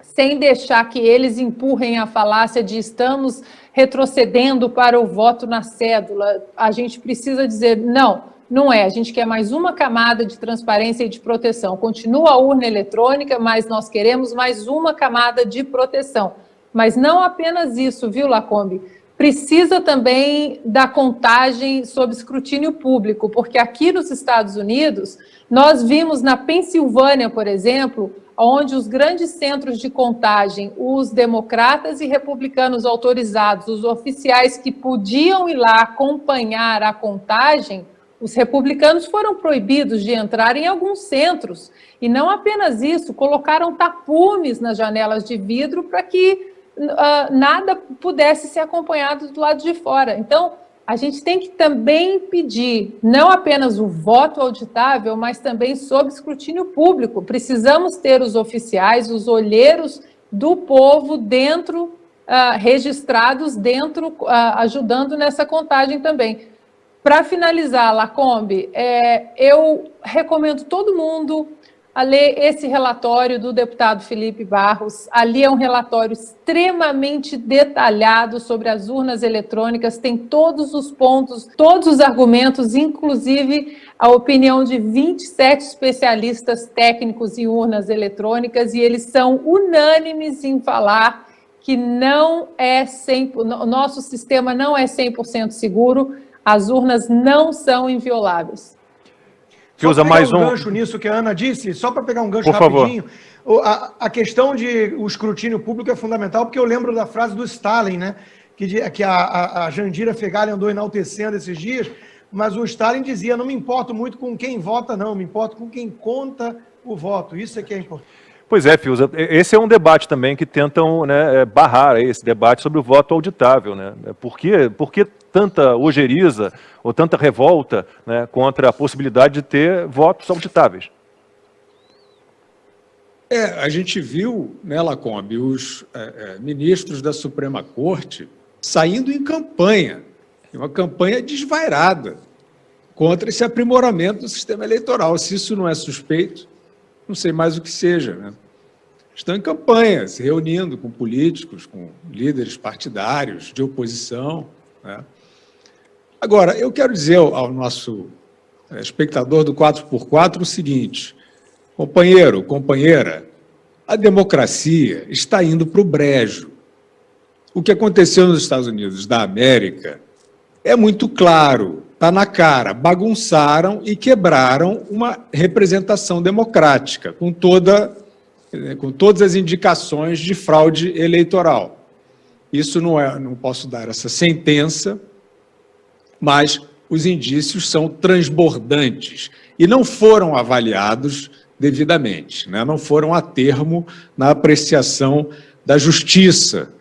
sem deixar que eles empurrem a falácia de estamos retrocedendo para o voto na cédula. A gente precisa dizer, não, não é. A gente quer mais uma camada de transparência e de proteção. Continua a urna eletrônica, mas nós queremos mais uma camada de proteção. Mas não apenas isso, viu, Lacombe? Precisa também da contagem sob escrutínio público, porque aqui nos Estados Unidos, nós vimos na Pensilvânia, por exemplo, onde os grandes centros de contagem, os democratas e republicanos autorizados, os oficiais que podiam ir lá acompanhar a contagem, os republicanos foram proibidos de entrar em alguns centros. E não apenas isso, colocaram tapumes nas janelas de vidro para que uh, nada pudesse ser acompanhado do lado de fora. Então, a gente tem que também pedir não apenas o voto auditável, mas também sob escrutínio público. Precisamos ter os oficiais, os olheiros do povo dentro, uh, registrados dentro, uh, ajudando nessa contagem também. Para finalizar, Lacombe, é, eu recomendo todo mundo a ler esse relatório do deputado Felipe Barros. Ali é um relatório extremamente detalhado sobre as urnas eletrônicas, tem todos os pontos, todos os argumentos, inclusive a opinião de 27 especialistas técnicos em urnas eletrônicas, e eles são unânimes em falar que não é 100%, o nosso sistema não é 100% seguro, as urnas não são invioláveis. Que usa mais um, um gancho nisso que a Ana disse, só para pegar um gancho Por rapidinho. Favor. A, a questão de o escrutínio público é fundamental, porque eu lembro da frase do Stalin, né? Que, que a, a, a Jandira Fegali andou enaltecendo esses dias, mas o Stalin dizia: não me importo muito com quem vota, não, me importo com quem conta o voto. Isso é que é importante. Pois é, Fiuza, esse é um debate também que tentam né, é, barrar esse debate sobre o voto auditável. Né? Por, que, por que tanta ojeriza ou tanta revolta né, contra a possibilidade de ter votos auditáveis? É, a gente viu, né, Lacombe, os é, é, ministros da Suprema Corte saindo em campanha, uma campanha desvairada contra esse aprimoramento do sistema eleitoral. Se isso não é suspeito, não sei mais o que seja. Né? Estão em campanha, se reunindo com políticos, com líderes partidários de oposição. Né? Agora, eu quero dizer ao nosso é, espectador do 4x4 o seguinte, companheiro, companheira, a democracia está indo para o brejo. O que aconteceu nos Estados Unidos da América é muito claro está na cara, bagunçaram e quebraram uma representação democrática, com, toda, com todas as indicações de fraude eleitoral. Isso não é, não posso dar essa sentença, mas os indícios são transbordantes e não foram avaliados devidamente, né? não foram a termo na apreciação da justiça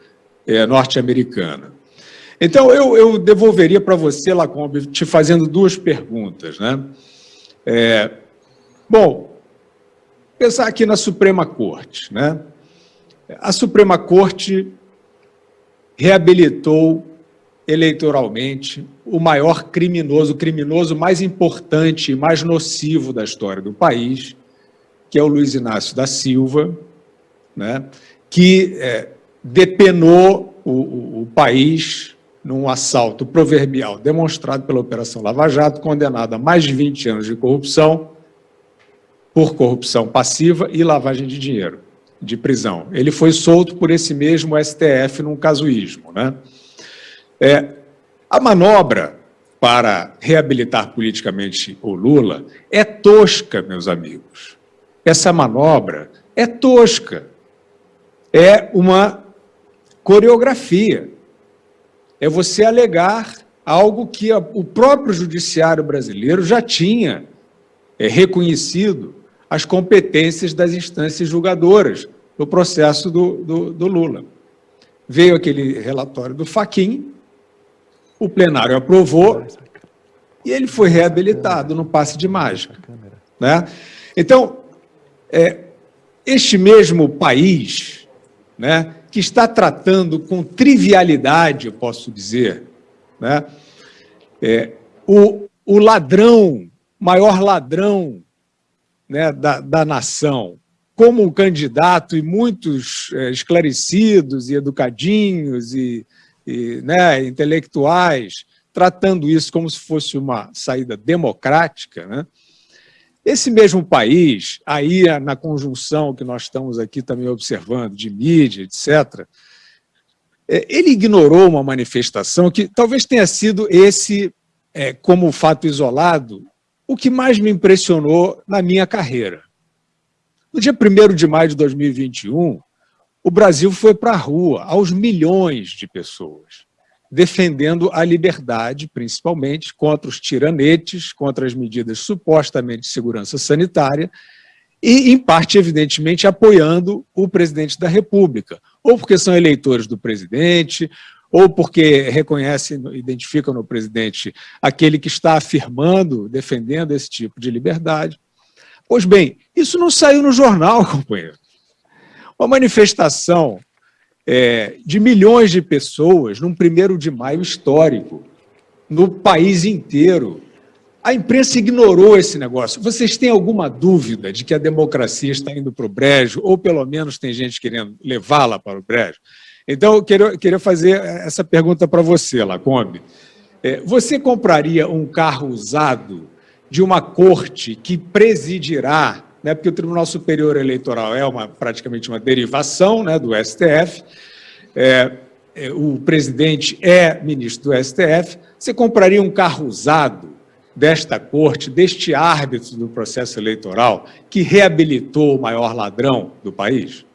é, norte-americana. Então, eu, eu devolveria para você, Lacombe, te fazendo duas perguntas. Né? É, bom, pensar aqui na Suprema Corte. Né? A Suprema Corte reabilitou eleitoralmente o maior criminoso, o criminoso mais importante e mais nocivo da história do país, que é o Luiz Inácio da Silva, né? que é, depenou o, o, o país num assalto proverbial demonstrado pela Operação Lava Jato, condenado a mais de 20 anos de corrupção, por corrupção passiva e lavagem de dinheiro, de prisão. Ele foi solto por esse mesmo STF num casuísmo. Né? É, a manobra para reabilitar politicamente o Lula é tosca, meus amigos. Essa manobra é tosca. É uma coreografia é você alegar algo que a, o próprio judiciário brasileiro já tinha é, reconhecido as competências das instâncias julgadoras no processo do, do, do Lula. Veio aquele relatório do Faquin, o plenário aprovou e ele foi reabilitado no passe de mágica. Né? Então, é, este mesmo país, né, que está tratando com trivialidade, eu posso dizer, né? É, o, o ladrão, maior ladrão né, da, da nação, como um candidato e muitos é, esclarecidos e educadinhos e, e né, intelectuais, tratando isso como se fosse uma saída democrática, né? Esse mesmo país, aí na conjunção que nós estamos aqui também observando, de mídia, etc., é, ele ignorou uma manifestação que talvez tenha sido esse, é, como fato isolado, o que mais me impressionou na minha carreira. No dia 1 de maio de 2021, o Brasil foi para a rua, aos milhões de pessoas. Defendendo a liberdade, principalmente, contra os tiranetes, contra as medidas supostamente de segurança sanitária, e, em parte, evidentemente, apoiando o presidente da República, ou porque são eleitores do presidente, ou porque reconhecem, identificam no presidente aquele que está afirmando, defendendo esse tipo de liberdade. Pois bem, isso não saiu no jornal, companheiro. Uma manifestação é, de milhões de pessoas num primeiro de maio histórico, no país inteiro. A imprensa ignorou esse negócio. Vocês têm alguma dúvida de que a democracia está indo para o brejo, ou pelo menos tem gente querendo levá-la para o brejo? Então, eu queria, queria fazer essa pergunta para você, Lacombe. É, você compraria um carro usado de uma corte que presidirá né, porque o Tribunal Superior Eleitoral é uma, praticamente uma derivação né, do STF, é, é, o presidente é ministro do STF, você compraria um carro usado desta corte, deste árbitro do processo eleitoral, que reabilitou o maior ladrão do país?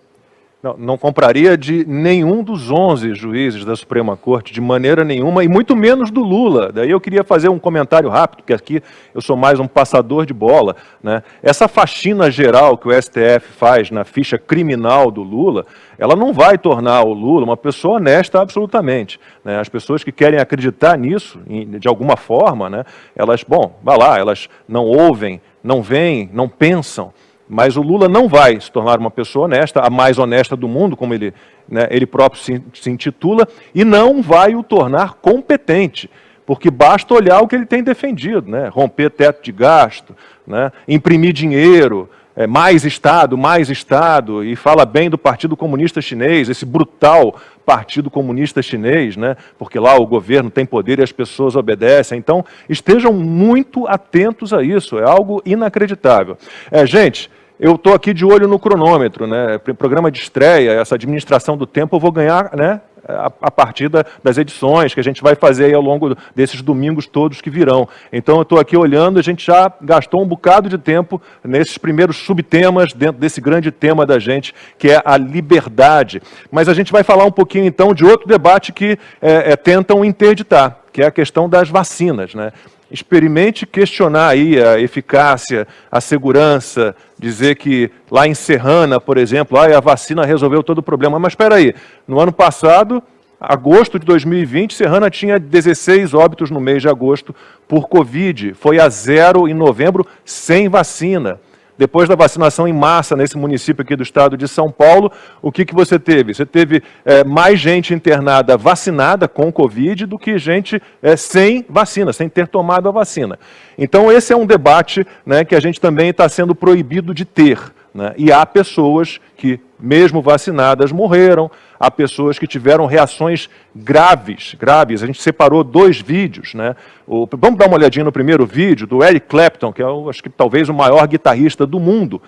Não, não, compraria de nenhum dos 11 juízes da Suprema Corte, de maneira nenhuma, e muito menos do Lula. Daí eu queria fazer um comentário rápido, porque aqui eu sou mais um passador de bola. Né? Essa faxina geral que o STF faz na ficha criminal do Lula, ela não vai tornar o Lula uma pessoa honesta absolutamente. Né? As pessoas que querem acreditar nisso, de alguma forma, né, elas, bom, vai lá, elas não ouvem, não veem, não pensam, mas o Lula não vai se tornar uma pessoa honesta, a mais honesta do mundo, como ele, né, ele próprio se, se intitula, e não vai o tornar competente, porque basta olhar o que ele tem defendido, né? romper teto de gasto, né? imprimir dinheiro, é, mais Estado, mais Estado, e fala bem do Partido Comunista Chinês, esse brutal Partido Comunista Chinês, né? porque lá o governo tem poder e as pessoas obedecem. Então, estejam muito atentos a isso, é algo inacreditável. É, gente, eu estou aqui de olho no cronômetro, né? Programa de estreia, essa administração do tempo, eu vou ganhar né? a, a partir da, das edições que a gente vai fazer ao longo desses domingos todos que virão. Então eu estou aqui olhando, a gente já gastou um bocado de tempo nesses primeiros subtemas dentro desse grande tema da gente, que é a liberdade. Mas a gente vai falar um pouquinho então de outro debate que é, é, tentam interditar, que é a questão das vacinas. Né? experimente questionar aí a eficácia, a segurança, dizer que lá em Serrana, por exemplo, ah, a vacina resolveu todo o problema. Mas espera aí, no ano passado, agosto de 2020, Serrana tinha 16 óbitos no mês de agosto por Covid. Foi a zero em novembro, sem vacina. Depois da vacinação em massa nesse município aqui do estado de São Paulo, o que, que você teve? Você teve é, mais gente internada vacinada com Covid do que gente é, sem vacina, sem ter tomado a vacina. Então esse é um debate né, que a gente também está sendo proibido de ter. Né? E há pessoas que, mesmo vacinadas, morreram, há pessoas que tiveram reações graves, graves. A gente separou dois vídeos. Né? O, vamos dar uma olhadinha no primeiro vídeo, do Eric Clapton, que é, acho que talvez o maior guitarrista do mundo,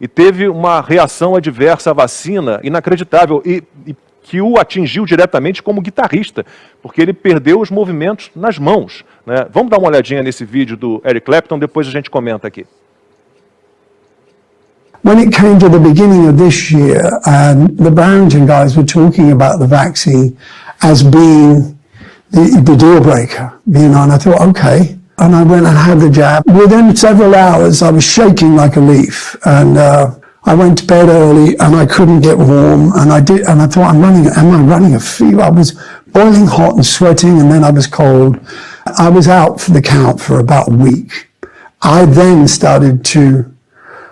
e teve uma reação adversa à vacina inacreditável, e, e que o atingiu diretamente como guitarrista, porque ele perdeu os movimentos nas mãos. Né? Vamos dar uma olhadinha nesse vídeo do Eric Clapton, depois a gente comenta aqui. When it came to the beginning of this year, um, the Barrington guys were talking about the vaccine as being the, the deal breaker, you know, and I thought, okay. And I went and had the jab. Within several hours, I was shaking like a leaf. And uh, I went to bed early and I couldn't get warm. And I did, and I thought, I'm running, am I running a fever? I was boiling hot and sweating and then I was cold. I was out for the count for about a week. I then started to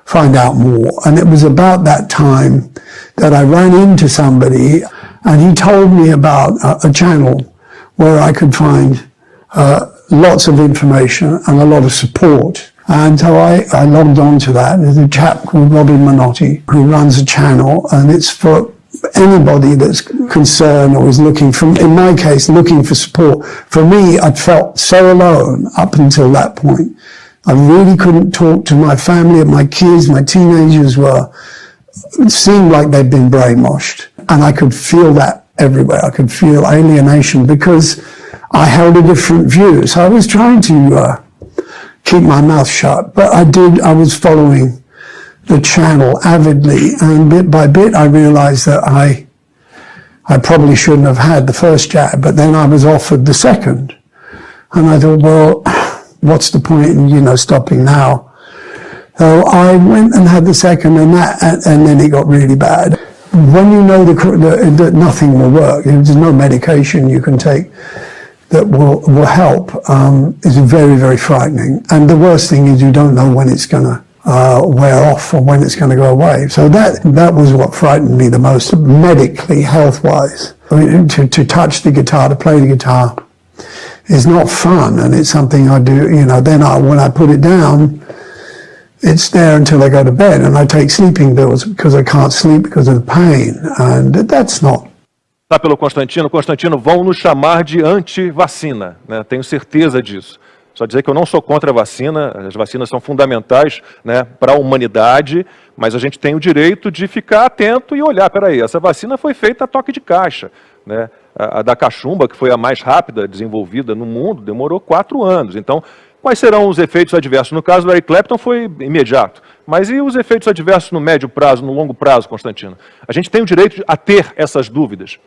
find out more. And it was about that time that I ran into somebody and he told me about a, a channel where I could find uh, lots of information and a lot of support. And so I, I logged on to that. There's a chap called Robin Minotti who runs a channel and it's for anybody that's concerned or is looking from, in my case, looking for support. For me, I'd felt so alone up until that point. I really couldn't talk to my family and my kids, my teenagers were, seemed like they'd been brainwashed. And I could feel that everywhere. I could feel alienation because I held a different view. So I was trying to uh, keep my mouth shut, but I did, I was following the channel avidly. And bit by bit, I realized that I, I probably shouldn't have had the first jab, but then I was offered the second. And I thought, well, what's the point in, you know, stopping now? So I went and had the second and that, and, then it got really bad. When you know that, that nothing will work, there's no medication you can take that will, will help, um, is very, very frightening. And the worst thing is you don't know when it's going to uh, wear off or when it's going to go away. So that that was what frightened me the most, medically, health-wise. I mean, to, to touch the guitar, to play the guitar, is not fun, and it's something I do. You know, then I when I put it down, it's there until I go to bed, and I take sleeping pills because I can't sleep because of the pain, and that's not Tá pelo Constantino, Constantino, vão nos chamar de anti-vacina, né? tenho certeza disso. Só dizer que eu não sou contra a vacina, as vacinas são fundamentais né, para a humanidade, mas a gente tem o direito de ficar atento e olhar, peraí, essa vacina foi feita a toque de caixa. Né? A, da cachumba, que foi a mais rápida desenvolvida no mundo, demorou quatro anos. Então, quais serão os efeitos adversos? No caso do Eric Clapton foi imediato. Mas e os efeitos adversos no médio prazo, no longo prazo, Constantino? A gente tem o direito a ter essas dúvidas.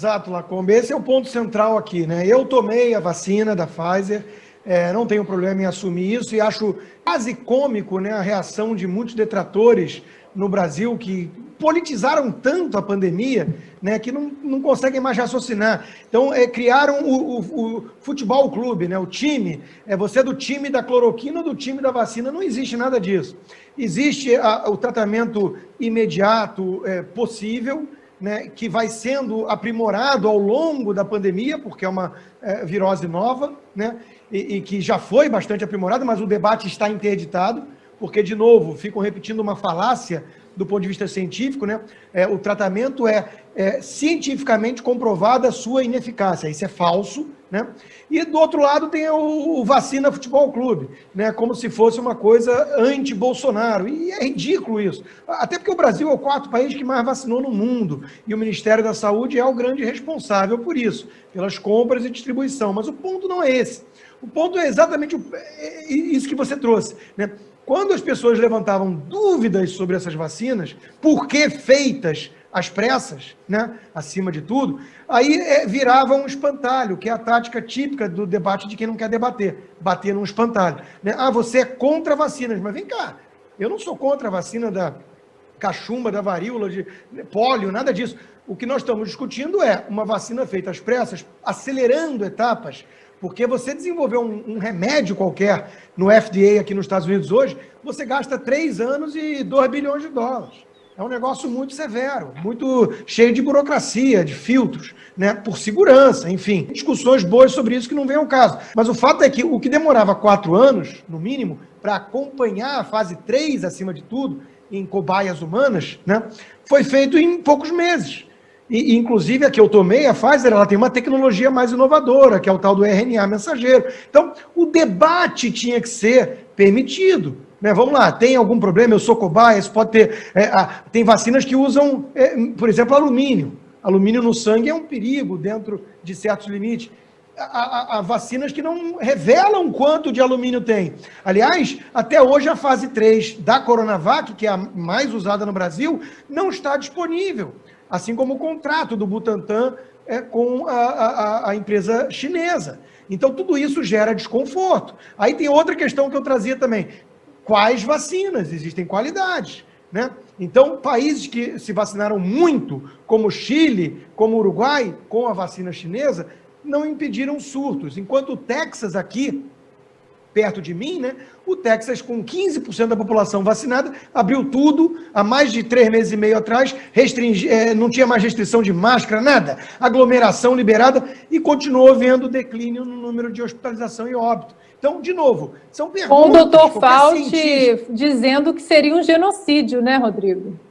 Exato, Lacombe. Esse é o ponto central aqui, né? Eu tomei a vacina da Pfizer, é, não tenho problema em assumir isso e acho quase cômico né, a reação de muitos detratores no Brasil que politizaram tanto a pandemia né, que não, não conseguem mais raciocinar. Então, é, criaram o, o, o, futebol clube, né, o time. É, você é do time da cloroquina ou do time da vacina. Não existe nada disso. Existe a, o tratamento imediato é, possível, né, que vai sendo aprimorado ao longo da pandemia, porque é uma é, virose nova, né, e, e, que já foi bastante aprimorada, mas o debate está interditado, porque, de novo, ficam repetindo uma falácia do ponto de vista científico, né? É, o tratamento é, é, cientificamente comprovada a sua ineficácia. Isso é falso, né? E do outro lado tem o, o Vacina Futebol Clube, né? Como se fosse uma coisa anti-Bolsonaro. E é ridículo isso. Até porque o Brasil é o quarto país que mais vacinou no mundo. E o Ministério da Saúde é o grande responsável por isso, pelas compras e distribuição. Mas o ponto não é esse. O ponto é exatamente é, é isso que você trouxe, né? Quando as pessoas levantavam dúvidas sobre essas vacinas, por que feitas às pressas, né, acima de tudo, aí é, virava um espantalho, que é a tática típica do debate de quem não quer debater, bater num espantalho. Né? Ah, você é contra vacinas, mas vem cá, eu não sou contra a vacina da cachumba, da varíola, de pólio, nada disso. O que nós estamos discutindo é uma vacina feita às pressas, acelerando etapas porque você desenvolver um, um, remédio qualquer no FDA aqui nos Estados Unidos hoje, você gasta três anos e 2 bilhões de dólares. É um negócio muito severo, muito cheio de burocracia, de filtros, né, por segurança, enfim. Discussões boas sobre isso que não vem ao caso. Mas o fato é que o que demorava quatro anos, no mínimo, para acompanhar a fase 3, acima de tudo, em cobaias humanas, né, foi feito em poucos meses. E, inclusive, a que eu tomei, a Pfizer, ela tem uma tecnologia mais inovadora, que é o tal do RNA mensageiro. Então, o debate tinha que ser permitido. Né? Vamos lá, tem algum problema? Eu sou cobaia, pode ter... É, a, tem vacinas que usam, é, por exemplo, alumínio. Alumínio no sangue é um perigo dentro de certos limites. Há, vacinas que não revelam quanto de alumínio tem. Aliás, até hoje a fase 3 da Coronavac, que é a mais usada no Brasil, não está disponível assim como o contrato do Butantan é, com a, a, a empresa chinesa. Então, tudo isso gera desconforto. Aí tem outra questão que eu trazia também. Quais vacinas? Existem qualidades. Né? Então, países que se vacinaram muito, como Chile, como Uruguai, com a vacina chinesa, não impediram surtos. Enquanto o Texas aqui perto de mim, né? O Texas, com 15% da população vacinada, abriu tudo há mais de três meses e meio atrás, restringi, é, não tinha mais restrição de máscara, nada, aglomeração liberada e continuou vendo declínio no número de hospitalização e óbito. Então, de novo, são perguntas... Com o doutor Fauci dizendo que seria um genocídio, né, Rodrigo?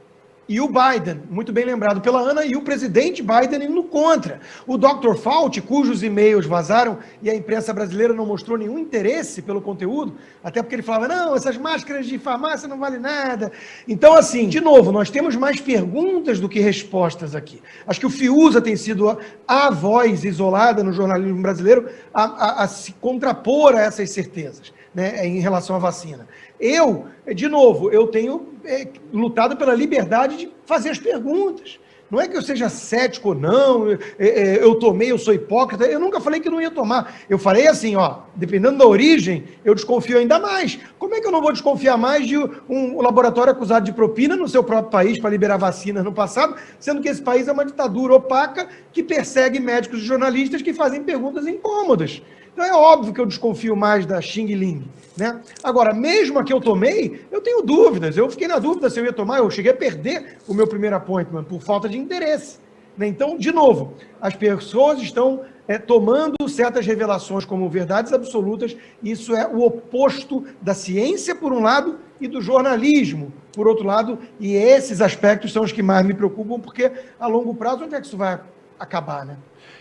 E o Biden, muito bem lembrado pela Ana, e o presidente Biden indo contra. O Dr. Fauci, cujos e-mails vazaram e a imprensa brasileira não mostrou nenhum interesse pelo conteúdo, até porque ele falava, não, essas máscaras de farmácia não valem nada. Então, assim, de novo, nós temos mais perguntas do que respostas aqui. Acho que o Fiuza tem sido a, a voz isolada no jornalismo brasileiro a, a, a se contrapor a essas certezas né, em relação à vacina. Eu, de novo, eu tenho é, lutado pela liberdade de fazer as perguntas. Não é que eu seja cético ou não, é, é, eu tomei, eu sou hipócrita. Eu nunca falei que não ia tomar. Eu falei assim, ó, dependendo da origem, eu desconfio ainda mais. Como é que eu não vou desconfiar mais de um laboratório acusado de propina no seu próprio país para liberar vacinas no passado, sendo que esse país é uma ditadura opaca que persegue médicos e jornalistas que fazem perguntas incômodas. Então é óbvio que eu desconfio mais da Xing Ling. Né? Agora, mesmo a que eu tomei, eu tenho dúvidas. Eu fiquei na dúvida se eu ia tomar, eu cheguei a perder o meu primeiro appointment por falta de interesse. Né? Então, de novo, as pessoas estão é, tomando certas revelações como verdades absolutas. Isso é o oposto da ciência, por um lado, e do jornalismo, por outro lado. E esses aspectos são os que mais me preocupam, porque a longo prazo, onde é que isso vai acabar? Né?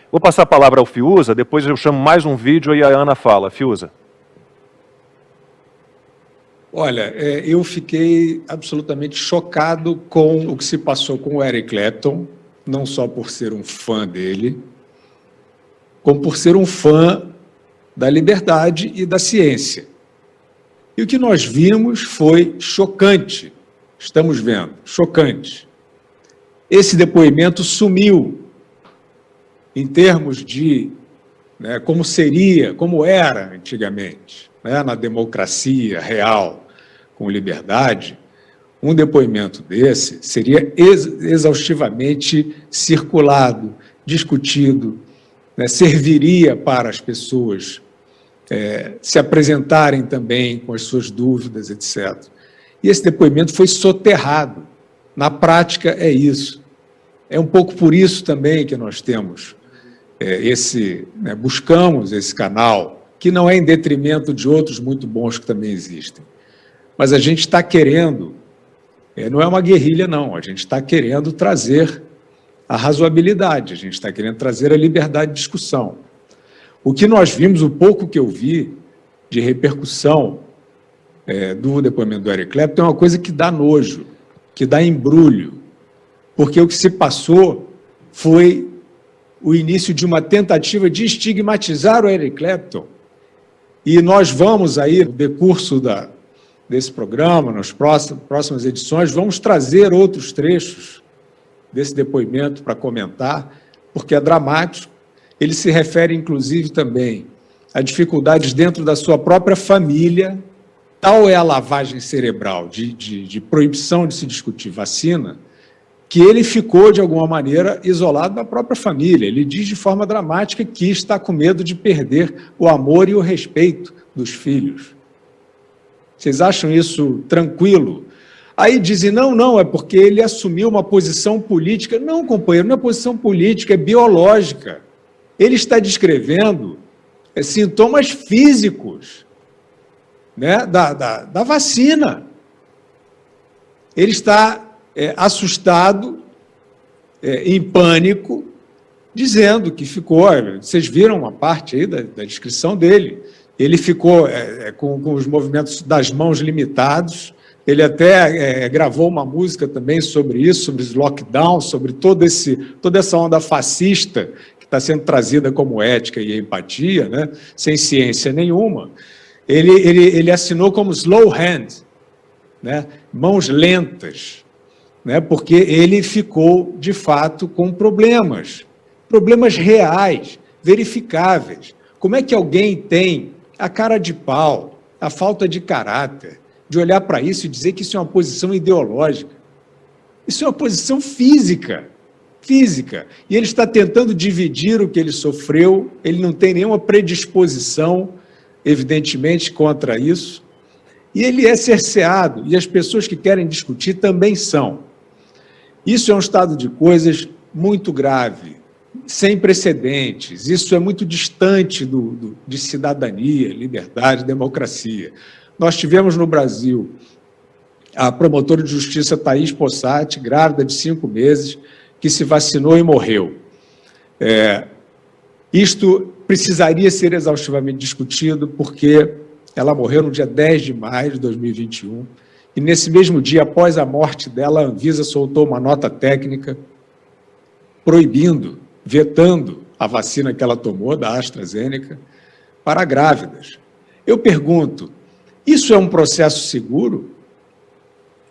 Vou passar a palavra ao Fiuza, depois eu chamo mais um vídeo e a Ana fala. Fiuza. Olha, é, eu fiquei absolutamente chocado com o que se passou com o Eric Clapton, não só por ser um fã dele, como por ser um fã da liberdade e da ciência. E o que nós vimos foi chocante, estamos vendo, chocante. Esse depoimento sumiu em termos de né, como seria, como era antigamente, né, na democracia real, com liberdade, um depoimento desse seria ex exaustivamente circulado, discutido, né, serviria para as pessoas é, se apresentarem também com as suas dúvidas, etc. E esse depoimento foi soterrado. Na prática, é isso. É um pouco por isso também que nós temos esse, né, buscamos esse canal, que não é em detrimento de outros muito bons que também existem. Mas a gente está querendo, é, não é uma guerrilha não, a gente está querendo trazer a razoabilidade, a gente está querendo trazer a liberdade de discussão. O que nós vimos, o pouco que eu vi de repercussão é, do depoimento do Eric Clapton é uma coisa que dá nojo, que dá embrulho, porque o que se passou foi o início de uma tentativa de estigmatizar o Eric Clapton. E nós vamos aí, no decurso da, desse programa, nas próximas, próximas edições, vamos trazer outros trechos desse depoimento para comentar, porque é dramático. Ele se refere, inclusive, também a dificuldades dentro da sua própria família. Tal é a lavagem cerebral de, de, de proibição de se discutir vacina, que ele ficou, de alguma maneira, isolado da própria família. Ele diz de forma dramática que está com medo de perder o amor e o respeito dos filhos. Vocês acham isso tranquilo? Aí dizem, não, não, é porque ele assumiu uma posição política. Não, companheiro, não é posição política, é biológica. Ele está descrevendo é, sintomas físicos né, da, da, da vacina. Ele está é, assustado, é, em pânico, dizendo que ficou, vocês viram uma parte aí da, da descrição dele, ele ficou é, é, com, com, os movimentos das mãos limitados, ele até é, gravou uma música também sobre isso, sobre os lockdowns, sobre todo esse, toda essa onda fascista que está sendo trazida como ética e empatia, né, sem ciência nenhuma. Ele, ele, ele assinou como slow hand, né, mãos lentas, né, porque ele ficou, de fato, com problemas, problemas reais, verificáveis. Como é que alguém tem a cara de pau, a falta de caráter, de olhar para isso e dizer que isso é uma posição ideológica? Isso é uma posição física, física. E ele está tentando dividir o que ele sofreu, ele não tem nenhuma predisposição, evidentemente, contra isso. E ele é cerceado, e as pessoas que querem discutir também são. Isso é um estado de coisas muito grave, sem precedentes. Isso é muito distante do, do, de cidadania, liberdade, democracia. Nós tivemos no Brasil a promotora de justiça Thaís Possati, grávida de cinco meses, que se vacinou e morreu. É, isto precisaria ser exaustivamente discutido, porque ela morreu no dia 10 de maio de 2021, e nesse mesmo dia, após a morte dela, a Anvisa soltou uma nota técnica proibindo, vetando a vacina que ela tomou, da AstraZeneca, para grávidas. Eu pergunto, isso é um processo seguro?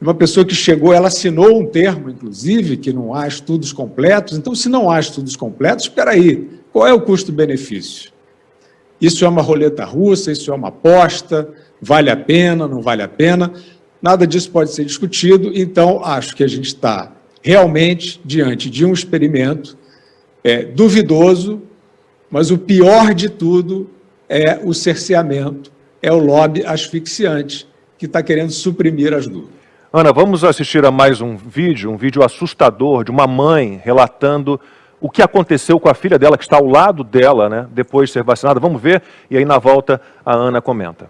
uma pessoa que chegou, ela assinou um termo, inclusive, que não há estudos completos. Então, se não há estudos completos, espera aí, qual é o custo-benefício? Isso é uma roleta russa, isso é uma aposta, vale a pena, não vale a pena? Nada disso pode ser discutido, então acho que a gente está realmente diante de um experimento é, duvidoso, mas o pior de tudo é o cerceamento, é o lobby asfixiante que está querendo suprimir as dúvidas. Ana, vamos assistir a mais um vídeo, um vídeo assustador de uma mãe relatando o que aconteceu com a filha dela, que está ao lado dela, né, depois de ser vacinada. Vamos ver, e aí na volta a Ana comenta.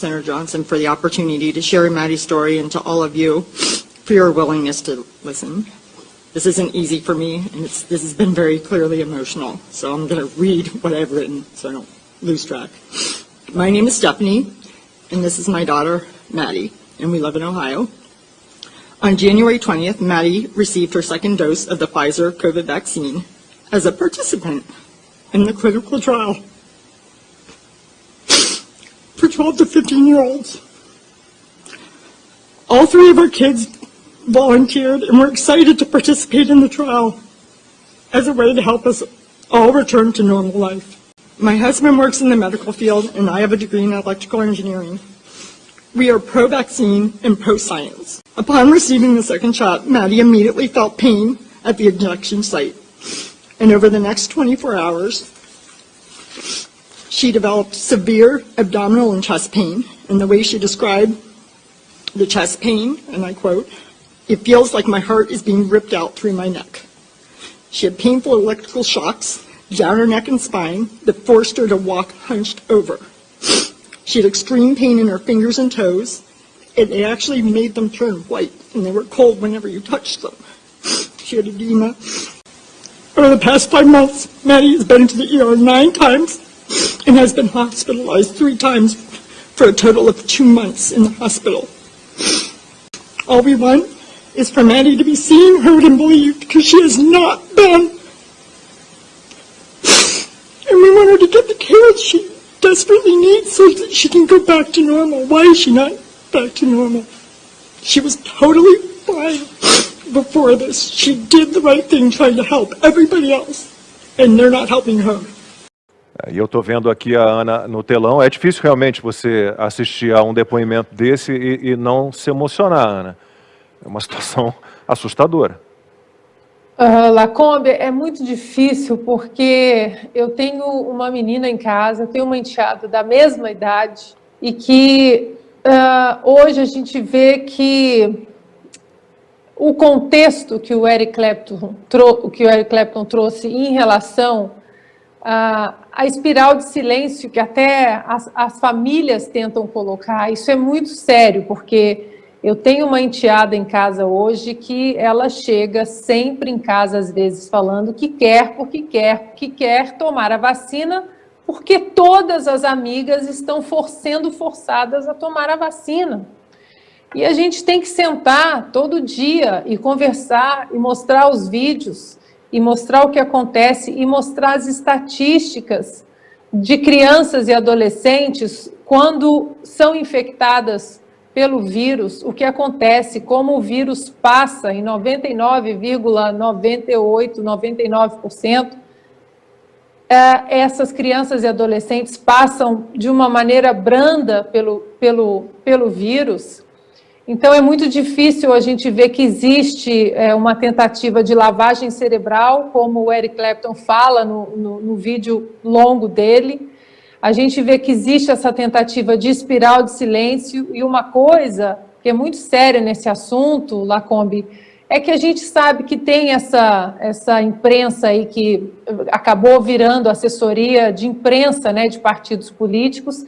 Senator Johnson, for the opportunity to share Maddie's story and to all of you for your willingness to listen. This isn't easy for me, and this has been very clearly emotional, so I'm going to read what I've written so I don't lose track. My name is Stephanie, and this is my daughter, Maddie, and we live in Ohio. On January 20th, Maddie received her second dose of the Pfizer COVID vaccine as a participant in the clinical trial for 12 to 15 year olds. All three of our kids volunteered and were excited to participate in the trial as a way to help us all return to normal life. My husband works in the medical field and I have a degree in electrical engineering. We are pro-vaccine and pro-science. Upon receiving the second shot, Maddie immediately felt pain at the injection site. And over the next 24 hours, she developed severe abdominal and chest pain. And the way she described the chest pain, and I quote, it feels like my heart is being ripped out through my neck. She had painful electrical shocks down her neck and spine that forced her to walk hunched over. She had extreme pain in her fingers and toes, and it actually made them turn white, and they were cold whenever you touched them. She had edema. Over the past five months, Maddie has been to the ER nine times and has been hospitalized three times for a total of two months in the hospital. All we want is for Maddie to be seen, heard, and believed because she has not been. And we want her to get the care she desperately needs so that she can go back to normal. Why is she not back to normal? She was totally fine before this. She did the right thing trying to help everybody else, and they're not helping her. E eu estou vendo aqui a Ana no telão. É difícil realmente você assistir a um depoimento desse e, e não se emocionar, Ana. É uma situação assustadora. Uh, Lacombe, é muito difícil porque eu tenho uma menina em casa, tenho uma enteada da mesma idade e que uh, hoje a gente vê que o contexto que o Eric Clapton, que o Eric Clapton trouxe em relação à, à espiral de silêncio que até as, as famílias tentam colocar, isso é muito sério, porque eu tenho uma enteada em casa hoje que ela chega sempre em casa, às vezes, falando que quer, porque quer, que quer tomar a vacina, porque todas as amigas estão for, sendo forçadas a tomar a vacina. E a gente tem que sentar todo dia e conversar e mostrar os vídeos, e mostrar o que acontece, e mostrar as estatísticas de crianças e adolescentes quando são infectadas pelo vírus, o que acontece, como o vírus passa em 99,98%, 99%, é, essas crianças e adolescentes passam de uma maneira branda pelo, pelo, pelo vírus. Então, é muito difícil a gente ver que existe é, uma tentativa de lavagem cerebral, como o Eric Clapton fala no, no, no vídeo longo dele, a gente vê que existe essa tentativa de espiral de silêncio e uma coisa que é muito séria nesse assunto, Lacombe, é que a gente sabe que tem essa, essa imprensa aí que acabou virando assessoria de imprensa né, de partidos políticos,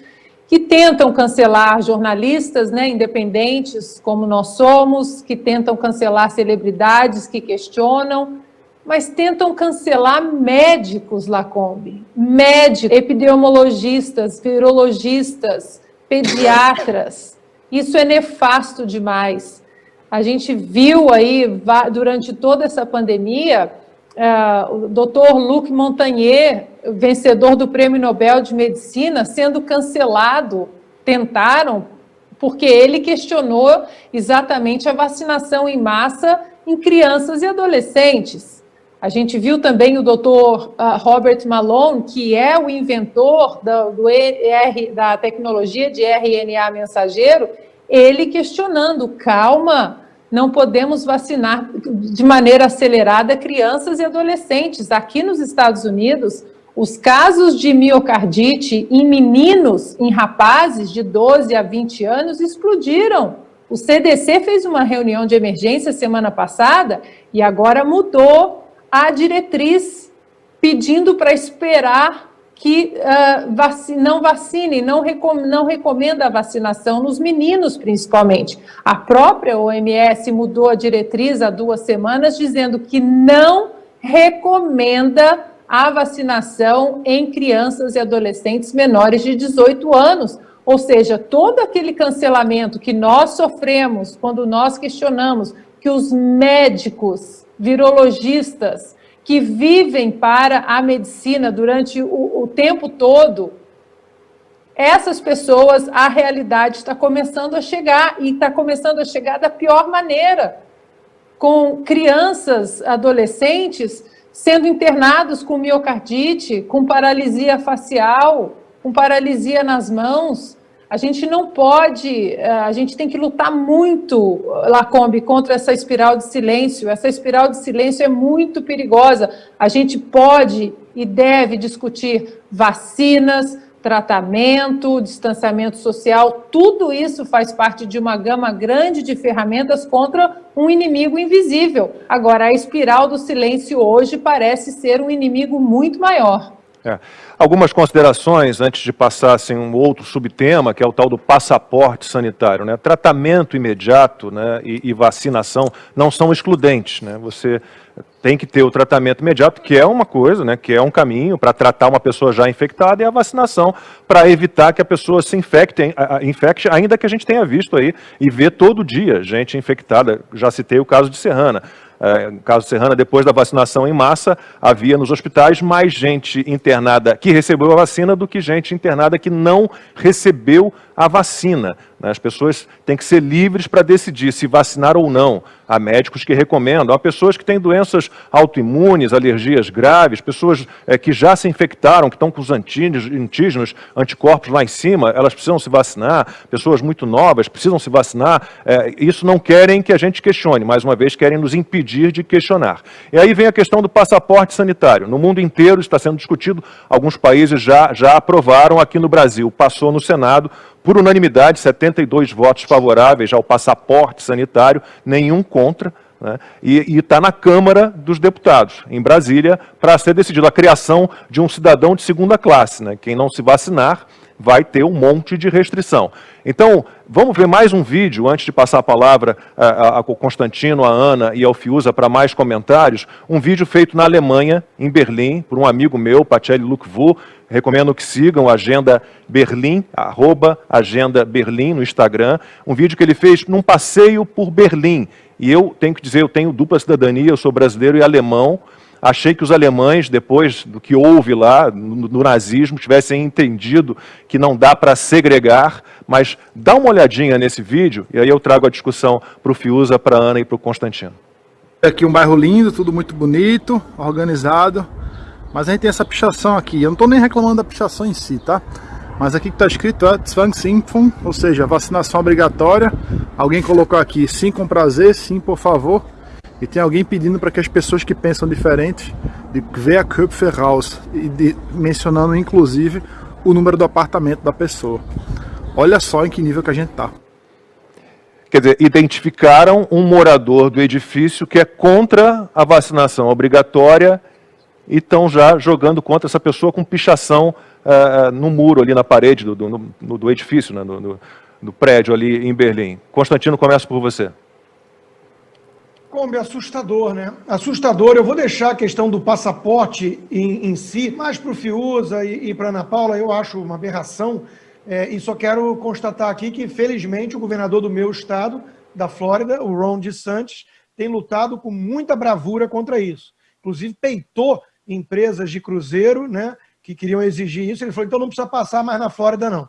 que tentam cancelar jornalistas né, independentes, como nós somos, que tentam cancelar celebridades que questionam, mas tentam cancelar médicos, Lacombe, médicos, epidemiologistas, virologistas, pediatras. Isso é nefasto demais. A gente viu aí, durante toda essa pandemia, uh, o doutor Luc Montagnier, vencedor do Prêmio Nobel de Medicina, sendo cancelado, tentaram porque ele questionou exatamente a vacinação em massa em crianças e adolescentes. A gente viu também o doutor uh, Robert Malone, que é o inventor da, do ER, da tecnologia de RNA mensageiro, ele questionando, calma, não podemos vacinar de maneira acelerada crianças e adolescentes. Aqui nos Estados Unidos, os casos de miocardite em meninos, em rapazes de 12 a 20 anos, explodiram. O CDC fez uma reunião de emergência semana passada e agora mudou a diretriz, pedindo para esperar que uh, vac não vacine, não, recom não recomenda a vacinação nos meninos, principalmente. A própria OMS mudou a diretriz há duas semanas, dizendo que não recomenda a vacinação em crianças e adolescentes menores de 18 anos. Ou seja, todo aquele cancelamento que nós sofremos quando nós questionamos que os médicos, virologistas, que vivem para a medicina durante o, o tempo todo, essas pessoas, a realidade está começando a chegar, e está começando a chegar da pior maneira, com crianças, adolescentes, sendo internados com miocardite, com paralisia facial, com paralisia nas mãos, a gente não pode, eh, a gente tem que lutar muito, Lacombe, contra essa espiral de silêncio. Essa espiral de silêncio é muito perigosa. A gente pode e deve discutir vacinas, tratamento, distanciamento social, tudo isso faz parte de uma gama grande de ferramentas contra um inimigo invisível. Agora, a espiral do silêncio hoje parece ser um inimigo muito maior. É. Algumas considerações antes de passar assim, um outro subtema, que é o tal do passaporte sanitário. Né? Tratamento imediato né, e, e, vacinação não são excludentes. Né? Você tem que ter o tratamento imediato, que é uma coisa, né, que é um caminho para tratar uma pessoa já infectada, e a vacinação para evitar que a pessoa se infecte, infecte, ainda que a gente tenha visto aí e vê todo dia gente infectada. Já citei o caso de Serrana no caso Serrana, depois da vacinação em massa, havia nos hospitais mais gente internada que recebeu a vacina do que gente internada que não recebeu a vacina. Né? As pessoas têm que ser livres para decidir se vacinar ou não. Há médicos que recomendam. Há pessoas que têm doenças autoimunes, alergias graves, pessoas é, que já se infectaram, que estão com os antígenos, anticorpos lá em cima, elas precisam se vacinar. Pessoas muito novas precisam se vacinar. É, isso não querem que a gente questione, mais uma vez querem nos impedir de questionar. E aí vem a questão do passaporte sanitário. No mundo inteiro está sendo discutido, alguns países já, já aprovaram, aqui no Brasil passou no Senado, por unanimidade, 72 votos favoráveis ao passaporte sanitário, nenhum contra, né? e está na Câmara dos Deputados, em Brasília, para ser decidido a criação de um cidadão de segunda classe. Né? Quem não se vacinar vai ter um monte de restrição. Então, vamos ver mais um vídeo, antes de passar a palavra ao Constantino, a Ana e ao Fiuza para mais comentários, um vídeo feito na Alemanha, em Berlim, por um amigo meu, Pacelli Lukvu, recomendo que sigam Agenda Berlim, arroba Agenda Berlim no Instagram, um vídeo que ele fez num passeio por Berlim, e eu tenho que dizer, eu tenho dupla cidadania, eu sou brasileiro e alemão, Achei que os alemães, depois do que houve lá no, no nazismo, tivessem entendido que não dá para segregar, mas dá uma olhadinha nesse vídeo, e aí eu trago a discussão para o Fiuza, para a Ana e para o Constantino. Aqui um bairro lindo, tudo muito bonito, organizado, mas a gente tem essa pichação aqui. Eu não estou nem reclamando da pichação em si, tá? Mas aqui que está escrito é Zwangsimpfung, ou seja, vacinação obrigatória. Alguém colocou aqui, sim com prazer, sim por favor. E tem alguém pedindo para que as pessoas que pensam diferente, de ver Köpfe raus, e de, mencionando inclusive o número do apartamento da pessoa. Olha só em que nível que a gente está. Quer dizer, identificaram um morador do edifício que é contra a vacinação obrigatória e estão já jogando contra essa pessoa com pichação uh, no muro ali na parede do, do, do edifício, né, do, do prédio ali em Berlim. Constantino, começa por você. É assustador, né? Assustador. Eu vou deixar a questão do passaporte em, em si, mais para o Fiuza e, e para Ana Paula, eu acho uma aberração. É, e só quero constatar aqui que, felizmente, o governador do meu estado, da Flórida, o Ron DeSantis, tem lutado com muita bravura contra isso. Inclusive, peitou empresas de cruzeiro né, que queriam exigir isso. Ele falou, então não precisa passar mais na Flórida, não.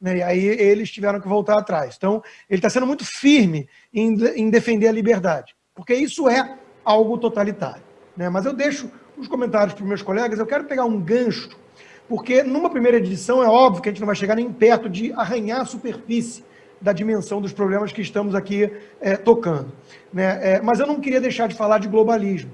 Né? E aí eles tiveram que voltar atrás. Então, ele está sendo muito firme em, em, defender a liberdade, porque isso é algo totalitário. Né? Mas eu deixo os comentários para meus colegas, eu quero pegar um gancho, porque numa primeira edição é óbvio que a gente não vai chegar nem perto de arranhar a superfície da dimensão dos problemas que estamos aqui é, tocando. Né? É, mas eu não queria deixar de falar de globalismo,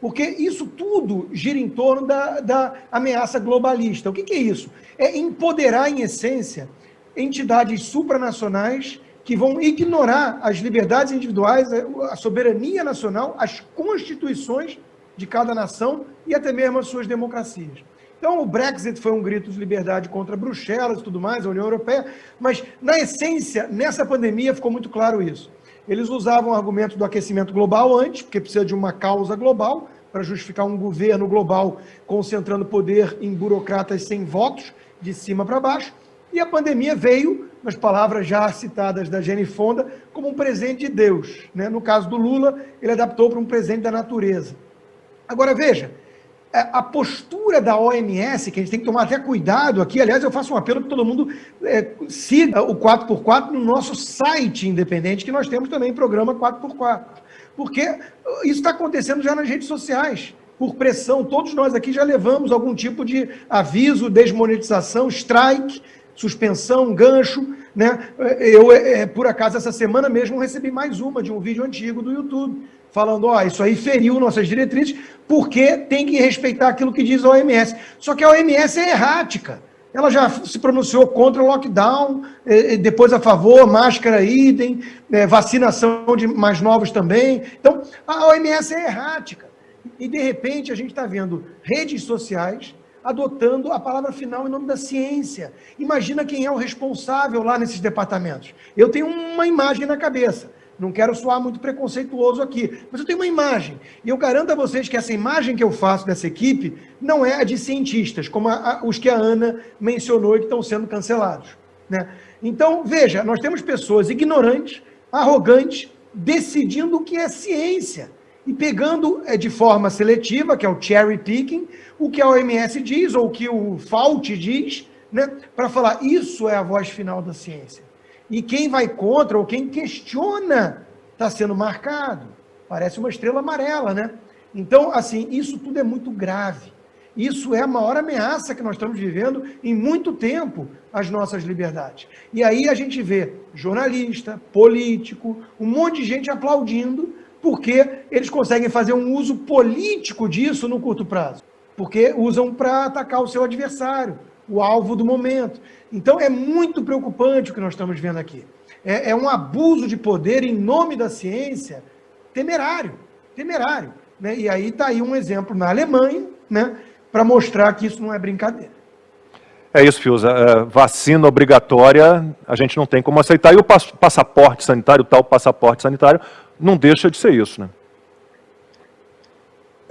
porque isso tudo gira em torno da, da ameaça globalista. O que, que é isso? É empoderar, em essência, entidades supranacionais que vão ignorar as liberdades individuais, a soberania nacional, as constituições de cada nação e até mesmo as suas democracias. Então, o Brexit foi um grito de liberdade contra Bruxelas e tudo mais, a União Europeia, mas, na essência, nessa pandemia ficou muito claro isso. Eles usavam o argumento do aquecimento global antes, porque precisa de uma causa global, para justificar um governo global concentrando poder em burocratas sem votos, de cima para baixo, e a pandemia veio, nas palavras já citadas da Jenny Fonda, como um presente de Deus. Né? No caso do Lula, ele adaptou para um presente da natureza. Agora, veja, é, a postura da OMS, que a gente tem que tomar até cuidado aqui, aliás, eu faço um apelo para todo mundo é, siga o 4x4 no nosso site independente, que nós temos também programa 4x4. Porque isso está acontecendo já nas redes sociais por pressão, todos nós aqui já levamos algum tipo de aviso, desmonetização, strike, suspensão, gancho, né? Eu, é, por acaso, essa semana mesmo recebi mais uma de um vídeo antigo do YouTube, falando, ó, isso aí feriu nossas diretrizes, porque tem que respeitar aquilo que diz a OMS. Só que a OMS é errática. Ela já se pronunciou contra o lockdown, depois a favor, máscara idem, é, vacinação de mais novos também. Então, a OMS é errática. E, de repente, a gente está vendo redes sociais adotando a palavra final em nome da ciência. Imagina quem é o responsável lá nesses departamentos. Eu tenho uma imagem na cabeça. Não quero soar muito preconceituoso aqui, mas eu tenho uma imagem. E eu garanto a vocês que essa imagem que eu faço dessa equipe não é a de cientistas, como a, a, os que a Ana mencionou e que estão sendo cancelados. Né? Então, veja, nós temos pessoas ignorantes, arrogantes, decidindo o que é ciência e pegando é, de forma seletiva, que é o cherry picking, o que a OMS diz, ou o que o Fauci diz, né, para falar isso é a voz final da ciência. E quem vai contra, ou quem questiona, está sendo marcado. Parece uma estrela amarela, né? Então, assim, isso tudo é muito grave. Isso é a maior ameaça que nós estamos vivendo em muito tempo às nossas liberdades. E aí a gente vê jornalista, político, um monte de gente aplaudindo porque eles conseguem fazer um uso político disso no curto prazo, porque usam para atacar o seu adversário, o alvo do momento. Então é muito preocupante o que nós estamos vendo aqui. É, é um abuso de poder em nome da ciência temerário, temerário. Né? E aí está aí um exemplo na Alemanha, né, para mostrar que isso não é brincadeira. É isso, Fiuza. É, vacina obrigatória, a gente não tem como aceitar. E o passaporte sanitário, tal passaporte sanitário, não deixa de ser isso, né?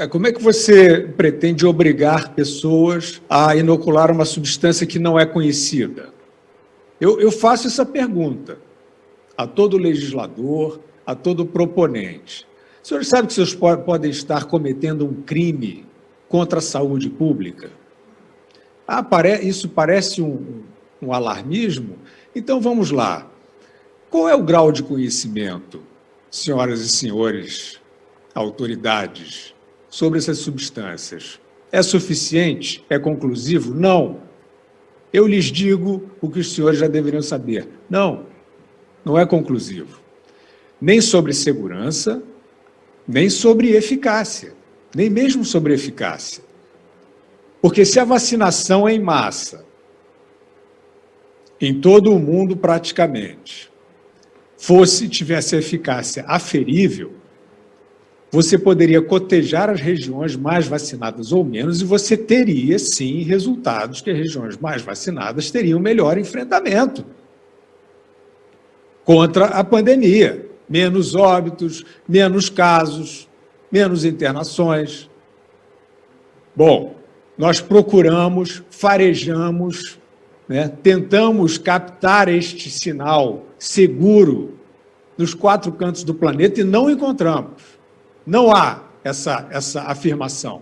É, como é que você pretende obrigar pessoas a inocular uma substância que não é conhecida? Eu, eu faço essa pergunta a todo legislador, a todo proponente. Os senhores sabem que vocês podem estar cometendo um crime contra a saúde pública? Ah, isso parece um, um alarmismo? Então vamos lá. Qual é o grau de conhecimento senhoras e senhores autoridades, sobre essas substâncias. É suficiente? É conclusivo? Não. Eu lhes digo o que os senhores já deveriam saber. Não, não é conclusivo. Nem sobre segurança, nem sobre eficácia, nem mesmo sobre eficácia. Porque se a vacinação é em massa, em todo o mundo praticamente, fosse, tivesse eficácia aferível, você poderia cotejar as regiões mais vacinadas ou menos e você teria, sim, resultados que as regiões mais vacinadas teriam melhor enfrentamento contra a pandemia. Menos óbitos, menos casos, menos internações. Bom, nós procuramos, farejamos, né, tentamos captar este sinal seguro nos quatro cantos do planeta e não encontramos. Não há essa, essa afirmação.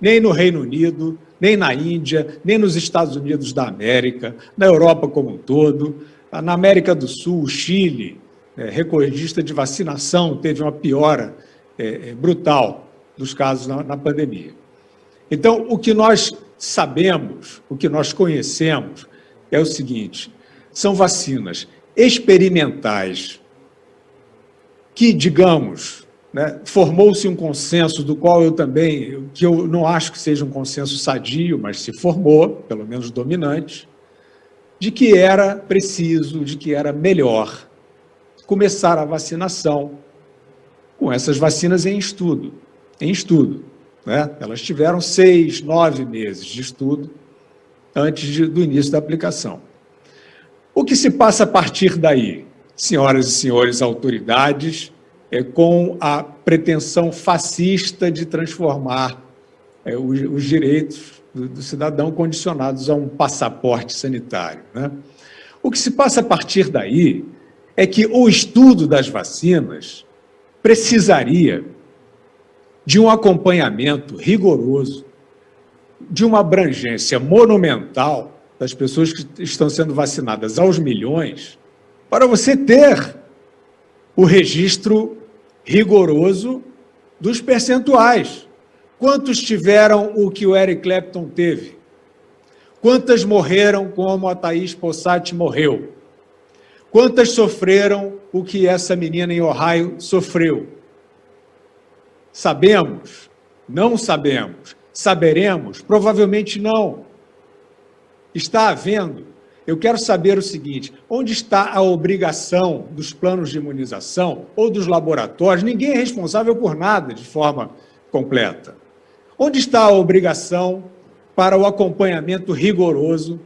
nem no Reino Unido, nem na Índia, nem nos Estados Unidos da América, na Europa como um todo, na América do Sul, o Chile, é, recordista de vacinação, teve uma piora é, é, brutal dos casos na, na pandemia. Então, o que nós sabemos, o que nós conhecemos, é o seguinte, são vacinas experimentais que, digamos, né, formou-se um consenso do qual eu também, que eu não acho que seja um consenso sadio, mas se formou, pelo menos dominante, de que era preciso, de que era melhor começar a vacinação com essas vacinas em estudo, em estudo. Né? Elas tiveram seis, nove meses de estudo antes de, do início da aplicação. O que se passa a partir daí? Senhoras e senhores autoridades, é, com a pretensão fascista de transformar é, os, os, direitos do, do, cidadão condicionados a um passaporte sanitário. Né? O que se passa a partir daí é que o estudo das vacinas precisaria de um acompanhamento rigoroso, de uma abrangência monumental das pessoas que estão sendo vacinadas aos milhões, para você ter o registro rigoroso dos percentuais. Quantos tiveram o que o Eric Clapton teve? Quantas morreram como a Thaís Possati morreu? Quantas sofreram o que essa menina em Ohio sofreu? Sabemos? Não sabemos. Saberemos? Provavelmente não. Está havendo. Eu quero saber o seguinte: onde está a obrigação dos planos de imunização ou dos laboratórios? Ninguém é responsável por nada de forma completa. Onde está a obrigação para o acompanhamento rigoroso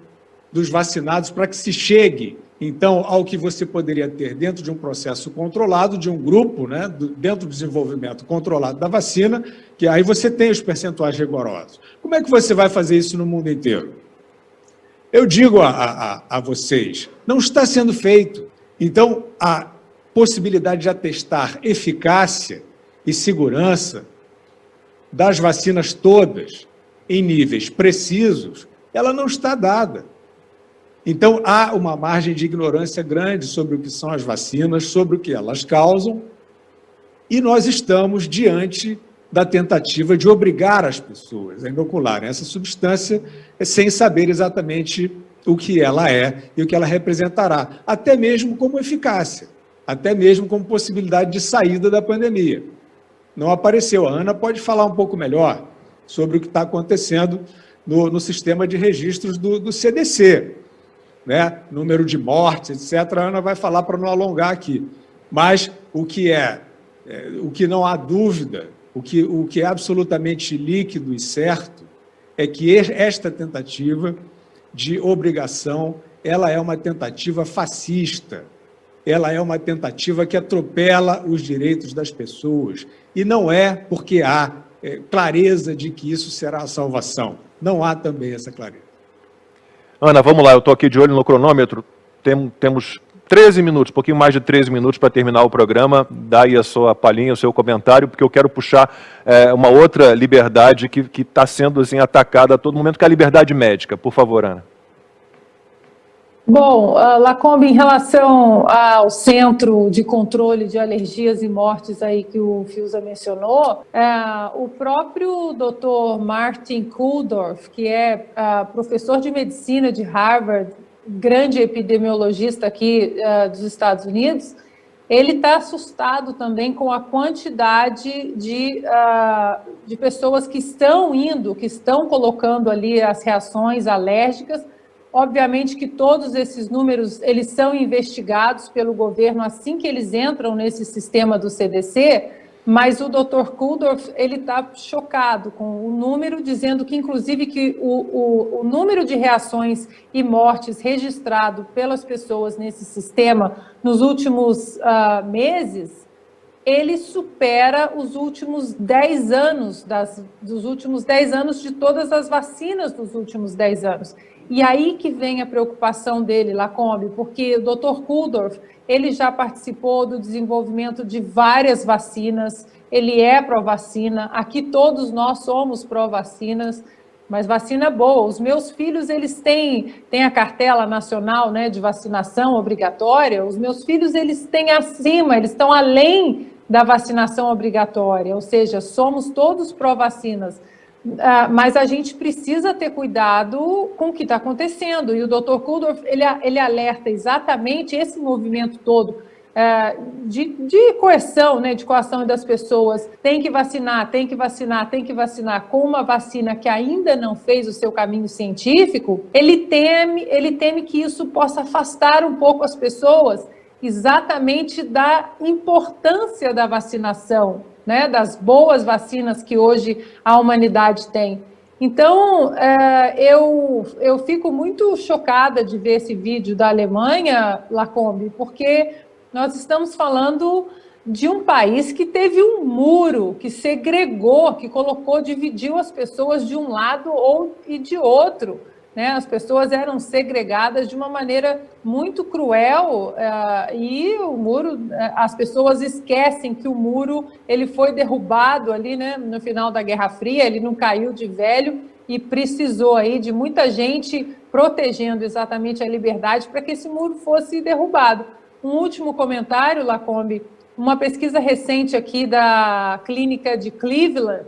dos vacinados para que se chegue, então, ao que você poderia ter dentro de um processo controlado, de um grupo, né, dentro do desenvolvimento controlado da vacina, que aí você tem os percentuais rigorosos. Como é que você vai fazer isso no mundo inteiro? Eu digo a, a, a vocês, não está sendo feito. Então, a possibilidade de atestar eficácia e segurança das vacinas todas em níveis precisos, ela não está dada. Então, há uma margem de ignorância grande sobre o que são as vacinas, sobre o que elas causam, e nós estamos diante da tentativa de obrigar as pessoas a inocularem essa substância sem saber exatamente o que ela é e o que ela representará, até mesmo como eficácia, até mesmo como possibilidade de saída da pandemia. Não apareceu. A Ana pode falar um pouco melhor sobre o que está acontecendo no, no sistema de registros do, do CDC, né? número de mortes, etc. A Ana vai falar para não alongar aqui. Mas o que é, é, o que não há dúvida, o que, o que é absolutamente líquido e certo, é que esta tentativa de obrigação, ela é uma tentativa fascista, ela é uma tentativa que atropela os direitos das pessoas, e não é porque há é, clareza de que isso será a salvação. Não há também essa clareza. Ana, vamos lá, eu estou aqui de olho no cronômetro. Tem, temos 13 minutos, um pouquinho mais de 13 minutos para terminar o programa. Dá aí a sua palhinha, o seu comentário, porque eu quero puxar é, uma outra liberdade que está sendo assim, atacada a todo momento, que é a liberdade médica. Por favor, Ana. Bom, uh, Lacombe, em relação ao Centro de Controle de Alergias e Mortes aí que o Fiusa mencionou, uh, o próprio Dr. Martin Kuldorf, que é uh, professor de medicina de Harvard, grande epidemiologista aqui uh, dos Estados Unidos, ele está assustado também com a quantidade de, uh, de pessoas que estão indo, que estão colocando ali as reações alérgicas. Obviamente que todos esses números, eles são investigados pelo governo assim que eles entram nesse sistema do CDC, mas o Dr. Kuldorf, ele está chocado com o número, dizendo que, inclusive, que o, o, o número de reações e mortes registrado pelas pessoas nesse sistema nos últimos uh, meses, ele supera os últimos 10 anos, das, dos últimos 10 anos de todas as vacinas dos últimos 10 anos. E aí que vem a preocupação dele, Lacombe, porque o Dr. Kuldorf, ele já participou do desenvolvimento de várias vacinas, ele é pró-vacina, aqui todos nós somos pró-vacinas, mas vacina boa. Os meus filhos, eles têm, têm a cartela nacional né, de vacinação obrigatória, os meus filhos, eles têm acima, eles estão além da vacinação obrigatória, ou seja, somos todos pró-vacinas. Uh, mas a gente precisa ter cuidado com o que está acontecendo. E o Dr. Kuldorf, ele, ele alerta exatamente esse movimento todo uh, de, de coerção, né, de coação das pessoas. Tem que vacinar, tem que vacinar, tem que vacinar com uma vacina que ainda não fez o seu caminho científico. Ele teme, ele teme que isso possa afastar um pouco as pessoas exatamente da importância da vacinação, né, das boas vacinas que hoje a humanidade tem. Então, é, eu, eu fico muito chocada de ver esse vídeo da Alemanha, Lacombe, porque nós estamos falando de um país que teve um muro, que segregou, que colocou, dividiu as pessoas de um lado ou e de outro né? As pessoas eram segregadas de uma maneira muito cruel uh, e o muro, uh, as pessoas esquecem que o muro ele foi derrubado ali, né? No final da Guerra Fria, ele não caiu de velho e precisou aí de muita gente protegendo exatamente a liberdade para que esse muro fosse derrubado. Um último comentário, Lacombe, uma pesquisa recente aqui da clínica de Cleveland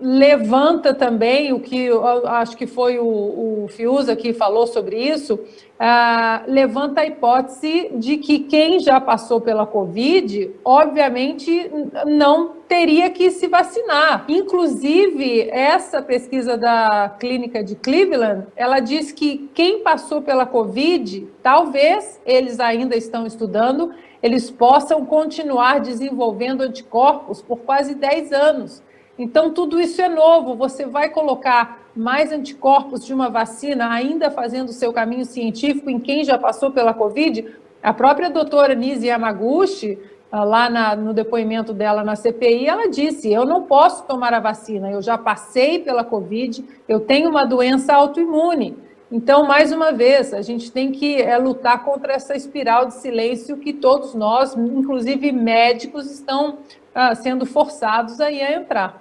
levanta também o que acho que foi o, o Fiuza que falou sobre isso, uh, levanta a hipótese de que quem já passou pela Covid, obviamente, não teria que se vacinar. Inclusive, essa pesquisa da clínica de Cleveland, ela diz que quem passou pela Covid, talvez eles ainda estão estudando, eles possam continuar desenvolvendo anticorpos por quase 10 anos. Então, tudo isso é novo. Você vai colocar mais anticorpos de uma vacina, ainda fazendo o seu caminho científico em quem já passou pela Covid? A própria doutora Nise Yamaguchi, ah, lá na, no depoimento dela na CPI, ela disse: Eu não posso tomar a vacina, eu já passei pela Covid, eu tenho uma doença autoimune. Então, mais uma vez, a gente tem que é, lutar contra essa espiral de silêncio que todos nós, inclusive médicos, estão ah, sendo forçados aí a entrar.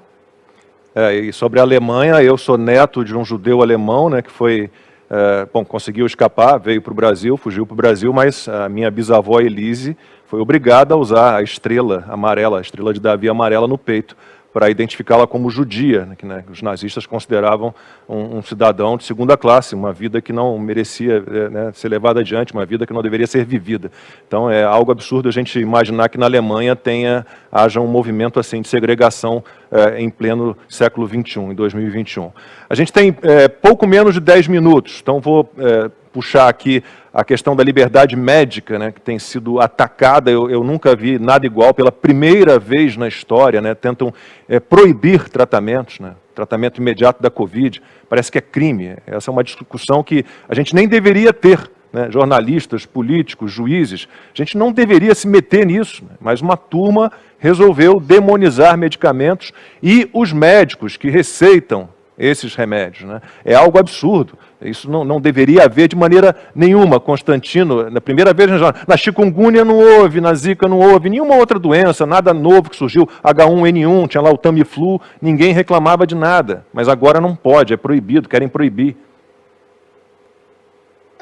É, e sobre a Alemanha, eu sou neto de um judeu alemão, né, que foi, é, bom, conseguiu escapar, veio para o Brasil, fugiu para o Brasil, mas a minha bisavó Elise foi obrigada a usar a estrela amarela, a estrela de Davi amarela no peito, para identificá-la como judia, né, que né, os nazistas consideravam um, um, cidadão de segunda classe, uma vida que não merecia é, né, ser levada adiante, uma vida que não deveria ser vivida. Então é algo absurdo a gente imaginar que na Alemanha tenha, haja um movimento assim de segregação é, em pleno século XXI, em 2021. A gente tem é, pouco menos de 10 minutos, então vou é, puxar aqui a questão da liberdade médica, né, que tem sido atacada, eu, eu, nunca vi nada igual, pela primeira vez na história, né, tentam é, proibir tratamentos, né, tratamento imediato da Covid, parece que é crime. Essa é uma discussão que a gente nem deveria ter, né, jornalistas, políticos, juízes, a gente não deveria se meter nisso, né, mas uma turma resolveu demonizar medicamentos e os médicos que receitam esses remédios. Né? É algo absurdo. Isso não, não deveria haver de maneira nenhuma. Constantino, na primeira vez, na chikungunya não houve, na zika não houve, nenhuma outra doença, nada novo que surgiu, H1N1, tinha lá o Tamiflu, ninguém reclamava de nada. Mas agora não pode, é proibido, querem proibir.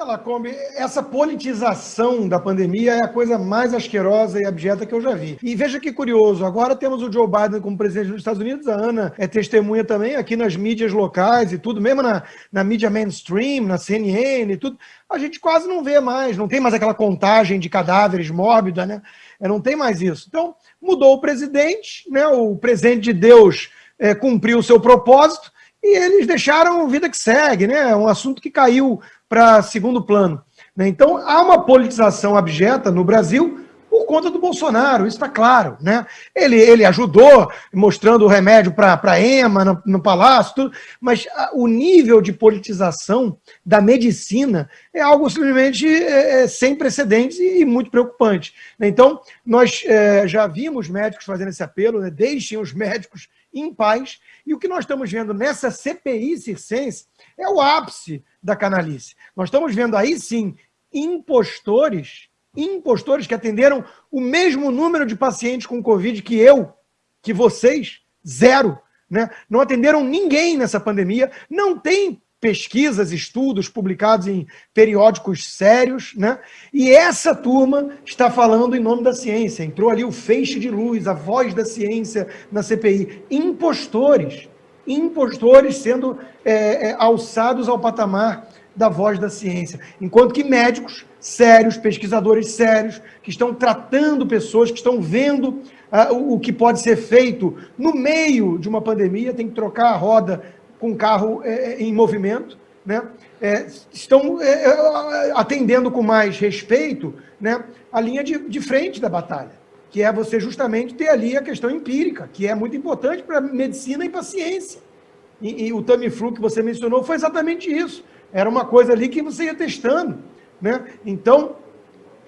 Lacombe, essa politização da pandemia é a coisa mais asquerosa e abjeta que eu já vi. E veja que curioso, agora temos o Joe Biden como presidente dos Estados Unidos, a Ana é testemunha também aqui nas mídias locais e tudo, mesmo na, na mídia mainstream, na CNN e tudo, a gente quase não vê mais, não tem mais aquela contagem de cadáveres mórbida, né? É, não tem mais isso. Então, mudou o presidente, né? o presidente de Deus é, cumpriu o seu propósito, e eles deixaram vida que segue, né? Um assunto que caiu para segundo plano. Né? Então, há uma politização abjeta no Brasil por conta do Bolsonaro, isso está claro. Né? Ele, ele ajudou, mostrando o remédio para a EMA no, no, Palácio, tudo, mas a, o nível de politização da medicina é algo simplesmente é, é, sem precedentes e, e, muito preocupante. Né? Então, nós é, já vimos médicos fazendo esse apelo, né? deixem os médicos em paz. E o que nós estamos vendo nessa CPI circense é o ápice da canalice. Nós estamos vendo aí, sim, impostores, impostores que atenderam o mesmo número de pacientes com Covid que eu, que vocês, zero. Né? Não atenderam ninguém nessa pandemia, não tem pesquisas, estudos publicados em periódicos sérios, né? E essa turma está falando em nome da ciência. Entrou ali o feixe de luz, a voz da ciência na CPI. Impostores, impostores sendo é, é, alçados ao patamar da voz da ciência. Enquanto que médicos sérios, pesquisadores sérios, que estão tratando pessoas, que estão vendo uh, o, o que pode ser feito no meio de uma pandemia, tem que trocar a roda com carro é, é, em movimento, né? É, estão é, é, atendendo com mais respeito né, a linha de, de frente da batalha, que é você justamente ter ali a questão empírica, que é muito importante para medicina e para ciência. E, e o Tamiflu que você mencionou foi exatamente isso. Era uma coisa ali que você ia testando. Né? Então,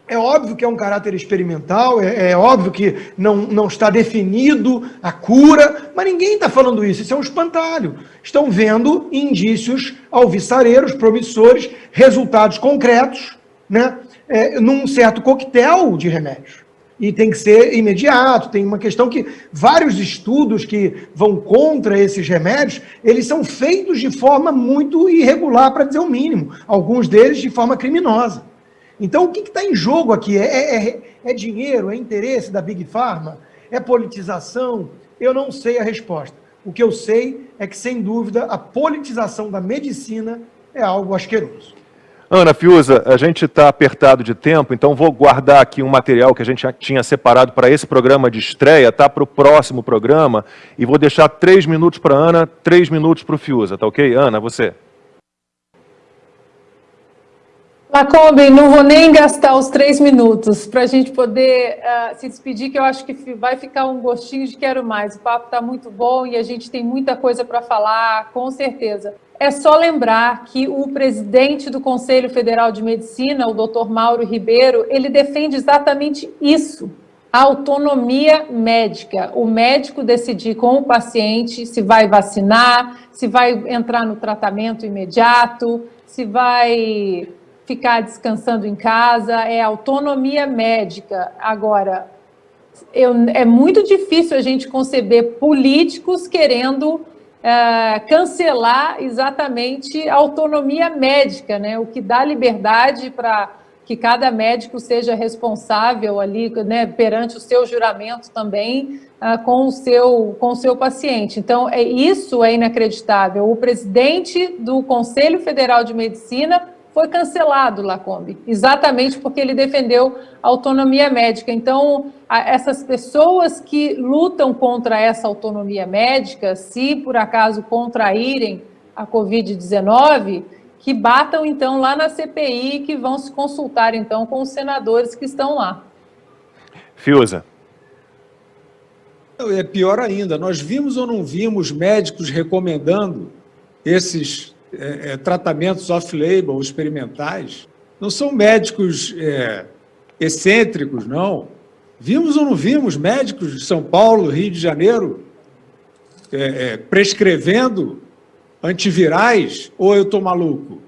é óbvio que é um caráter experimental, é, é, óbvio que não, não está definido a cura, mas ninguém está falando isso, isso é um espantalho. Estão vendo indícios alvissareiros, promissores, resultados concretos, né, é, num certo coquetel de remédios. E tem que ser imediato, tem uma questão que vários estudos que vão contra esses remédios, eles são feitos de forma muito irregular, para dizer o mínimo, alguns deles de forma criminosa. Então, o que está em jogo aqui? É, é, é, é, dinheiro? É interesse da Big Pharma? É politização? Eu não sei a resposta. O que eu sei é que, sem dúvida, a politização da medicina é algo asqueroso. Ana Fiuza, a gente está apertado de tempo, então vou guardar aqui um material que a gente tinha separado para esse programa de estreia, tá? Para o próximo programa, e vou deixar três minutos para Ana, três minutos para o Fiuza, tá ok? Ana, você. Lacombe, não vou nem gastar os três minutos para a gente poder uh, se despedir, que eu acho que vai ficar um gostinho de quero mais. O papo está muito bom e a gente tem muita coisa para falar, com certeza. É só lembrar que o presidente do Conselho Federal de Medicina, o doutor Mauro Ribeiro, ele defende exatamente isso, a autonomia médica. O médico decidir com o paciente se vai vacinar, se vai entrar no tratamento imediato, se vai ficar descansando em casa, é autonomia médica. Agora, eu, é muito difícil a gente conceber políticos querendo é, cancelar exatamente a autonomia médica, né? o que dá liberdade para que cada médico seja responsável ali, né, perante o seu juramento também, uh, com, o seu, com o seu paciente. Então, é, isso é inacreditável. O presidente do Conselho Federal de Medicina foi cancelado, Lacombe, exatamente porque ele defendeu a autonomia médica. Então, essas pessoas que lutam contra essa autonomia médica, se por acaso contraírem a Covid-19, que batam então lá na CPI, que vão se consultar então com os senadores que estão lá. Fiuza. É pior ainda, nós vimos ou não vimos médicos recomendando esses é, é, tratamentos off-label, experimentais, não são médicos é, excêntricos, não. Vimos ou não vimos médicos de São Paulo, Rio de Janeiro, é, é, prescrevendo antivirais, ou eu estou maluco?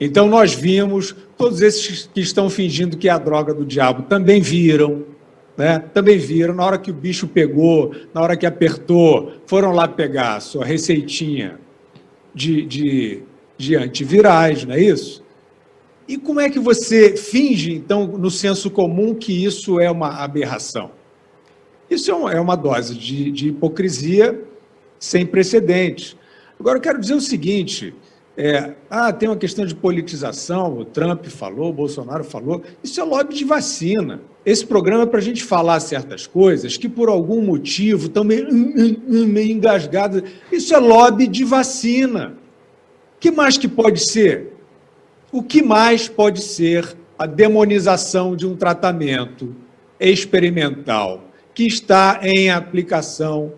Então, nós vimos, todos esses que estão fingindo que é a droga do diabo também viram, né? também viram, na hora que o bicho pegou, na hora que apertou, foram lá pegar a sua receitinha de, de, de antivirais, não é isso? E como é que você finge, então, no senso comum, que isso é uma aberração? Isso é, é uma dose de, de hipocrisia sem precedentes. Agora, eu quero dizer o seguinte, é, ah, tem uma questão de politização, o Trump falou, o Bolsonaro falou, isso é lobby de vacina. Esse programa é para a gente falar certas coisas que, por algum motivo, estão meio, hum, hum, hum, meio engasgadas. Isso é lobby de vacina. O que mais que pode ser? O que mais pode ser a demonização de um tratamento experimental que está em aplicação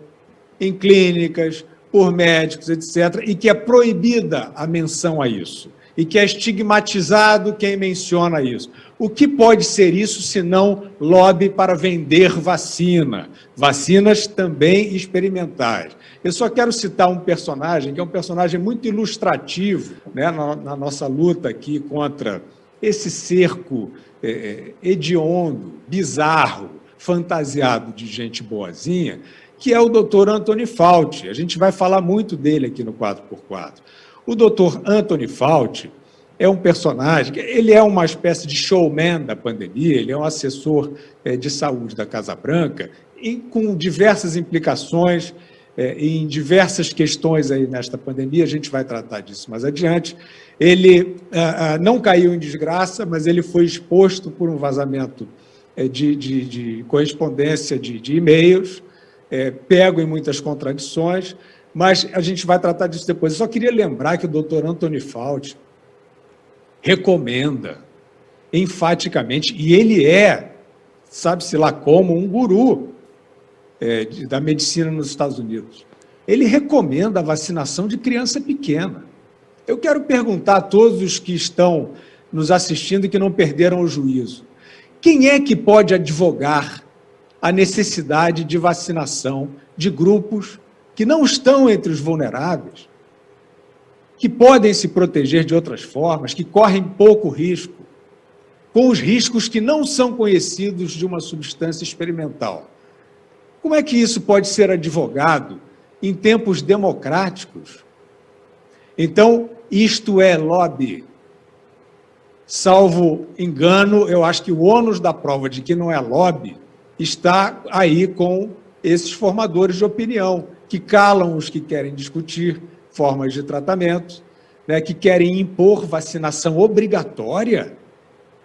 em clínicas, por médicos, etc., e que é proibida a menção a isso. E que é estigmatizado quem menciona isso. O que pode ser isso se não lobby para vender vacina? Vacinas também experimentais. Eu só quero citar um personagem que é um personagem muito ilustrativo né, na, na nossa luta aqui contra esse cerco é, é hediondo, bizarro, fantasiado de gente boazinha, que é o doutor Anthony Fauci. A gente vai falar muito dele aqui no 4x4. O doutor Anthony Fauci é um personagem, ele é uma espécie de showman da pandemia, ele é um assessor é, de saúde da Casa Branca, e com diversas implicações é, em diversas questões aí nesta pandemia, a gente vai tratar disso mais adiante. Ele ah, ah, não caiu em desgraça, mas ele foi exposto por um vazamento é, de, de, de correspondência de, de e-mails, pego em muitas contradições, mas a gente vai tratar disso depois. Eu só queria lembrar que o doutor Antônio Fauci recomenda enfaticamente, e ele é, sabe-se lá como, um guru é, de, da medicina nos Estados Unidos. Ele recomenda a vacinação de criança pequena. Eu quero perguntar a todos os que estão nos assistindo e que não perderam o juízo. Quem é que pode advogar a necessidade de vacinação de grupos que não estão entre os vulneráveis, que podem se proteger de outras formas, que correm pouco risco, com os riscos que não são conhecidos de uma substância experimental. Como é que isso pode ser advogado em tempos democráticos? Então, isto é lobby. Salvo engano, eu acho que o ônus da prova de que não é lobby está aí com esses formadores de opinião, que calam os que querem discutir formas de tratamento, né, que querem impor vacinação obrigatória.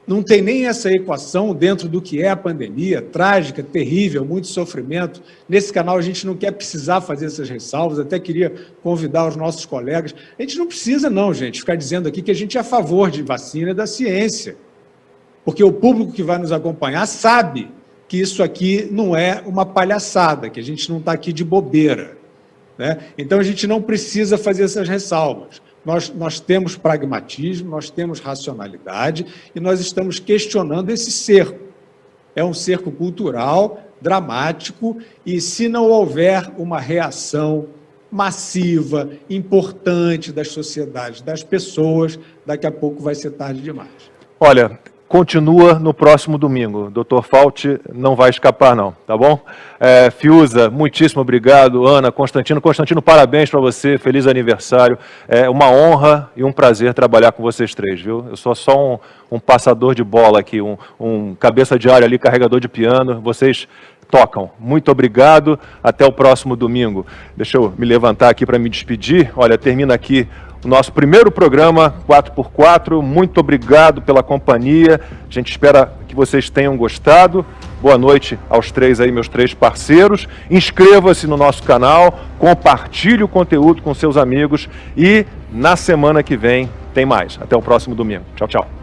Não tem nem essa equação dentro do que é a pandemia, trágica, terrível, muito sofrimento. Nesse canal a gente não quer precisar fazer essas ressalvas, até queria convidar os nossos colegas. A gente não precisa não, gente, ficar dizendo aqui que a gente é a favor de vacina e da ciência. Porque o público que vai nos acompanhar sabe que isso aqui não é uma palhaçada, que a gente não está aqui de bobeira. Né? Então, a gente não precisa fazer essas ressalvas. Nós, nós temos pragmatismo, nós temos racionalidade e nós estamos questionando esse cerco. É um cerco cultural, dramático, e se não houver uma reação massiva, importante das sociedades, das pessoas, daqui a pouco vai ser tarde demais. Olha, continua no próximo domingo. Doutor Fauci não vai escapar, não, tá bom? É, Fiuza, muitíssimo obrigado. Ana, Constantino. Constantino, parabéns para você, feliz aniversário. É uma honra e um prazer trabalhar com vocês três, viu? Eu sou só um, um passador de bola aqui, um, um cabeça de área ali, carregador de piano. Vocês tocam. Muito obrigado, até o próximo domingo. Deixa eu me levantar aqui para me despedir. Olha, termina aqui nosso primeiro programa 4x4. Muito obrigado pela companhia. A gente espera que vocês tenham gostado. Boa noite aos três aí, meus três parceiros. Inscreva-se no nosso canal, compartilhe o conteúdo com seus amigos e na semana que vem tem mais. Até o próximo domingo. Tchau, tchau.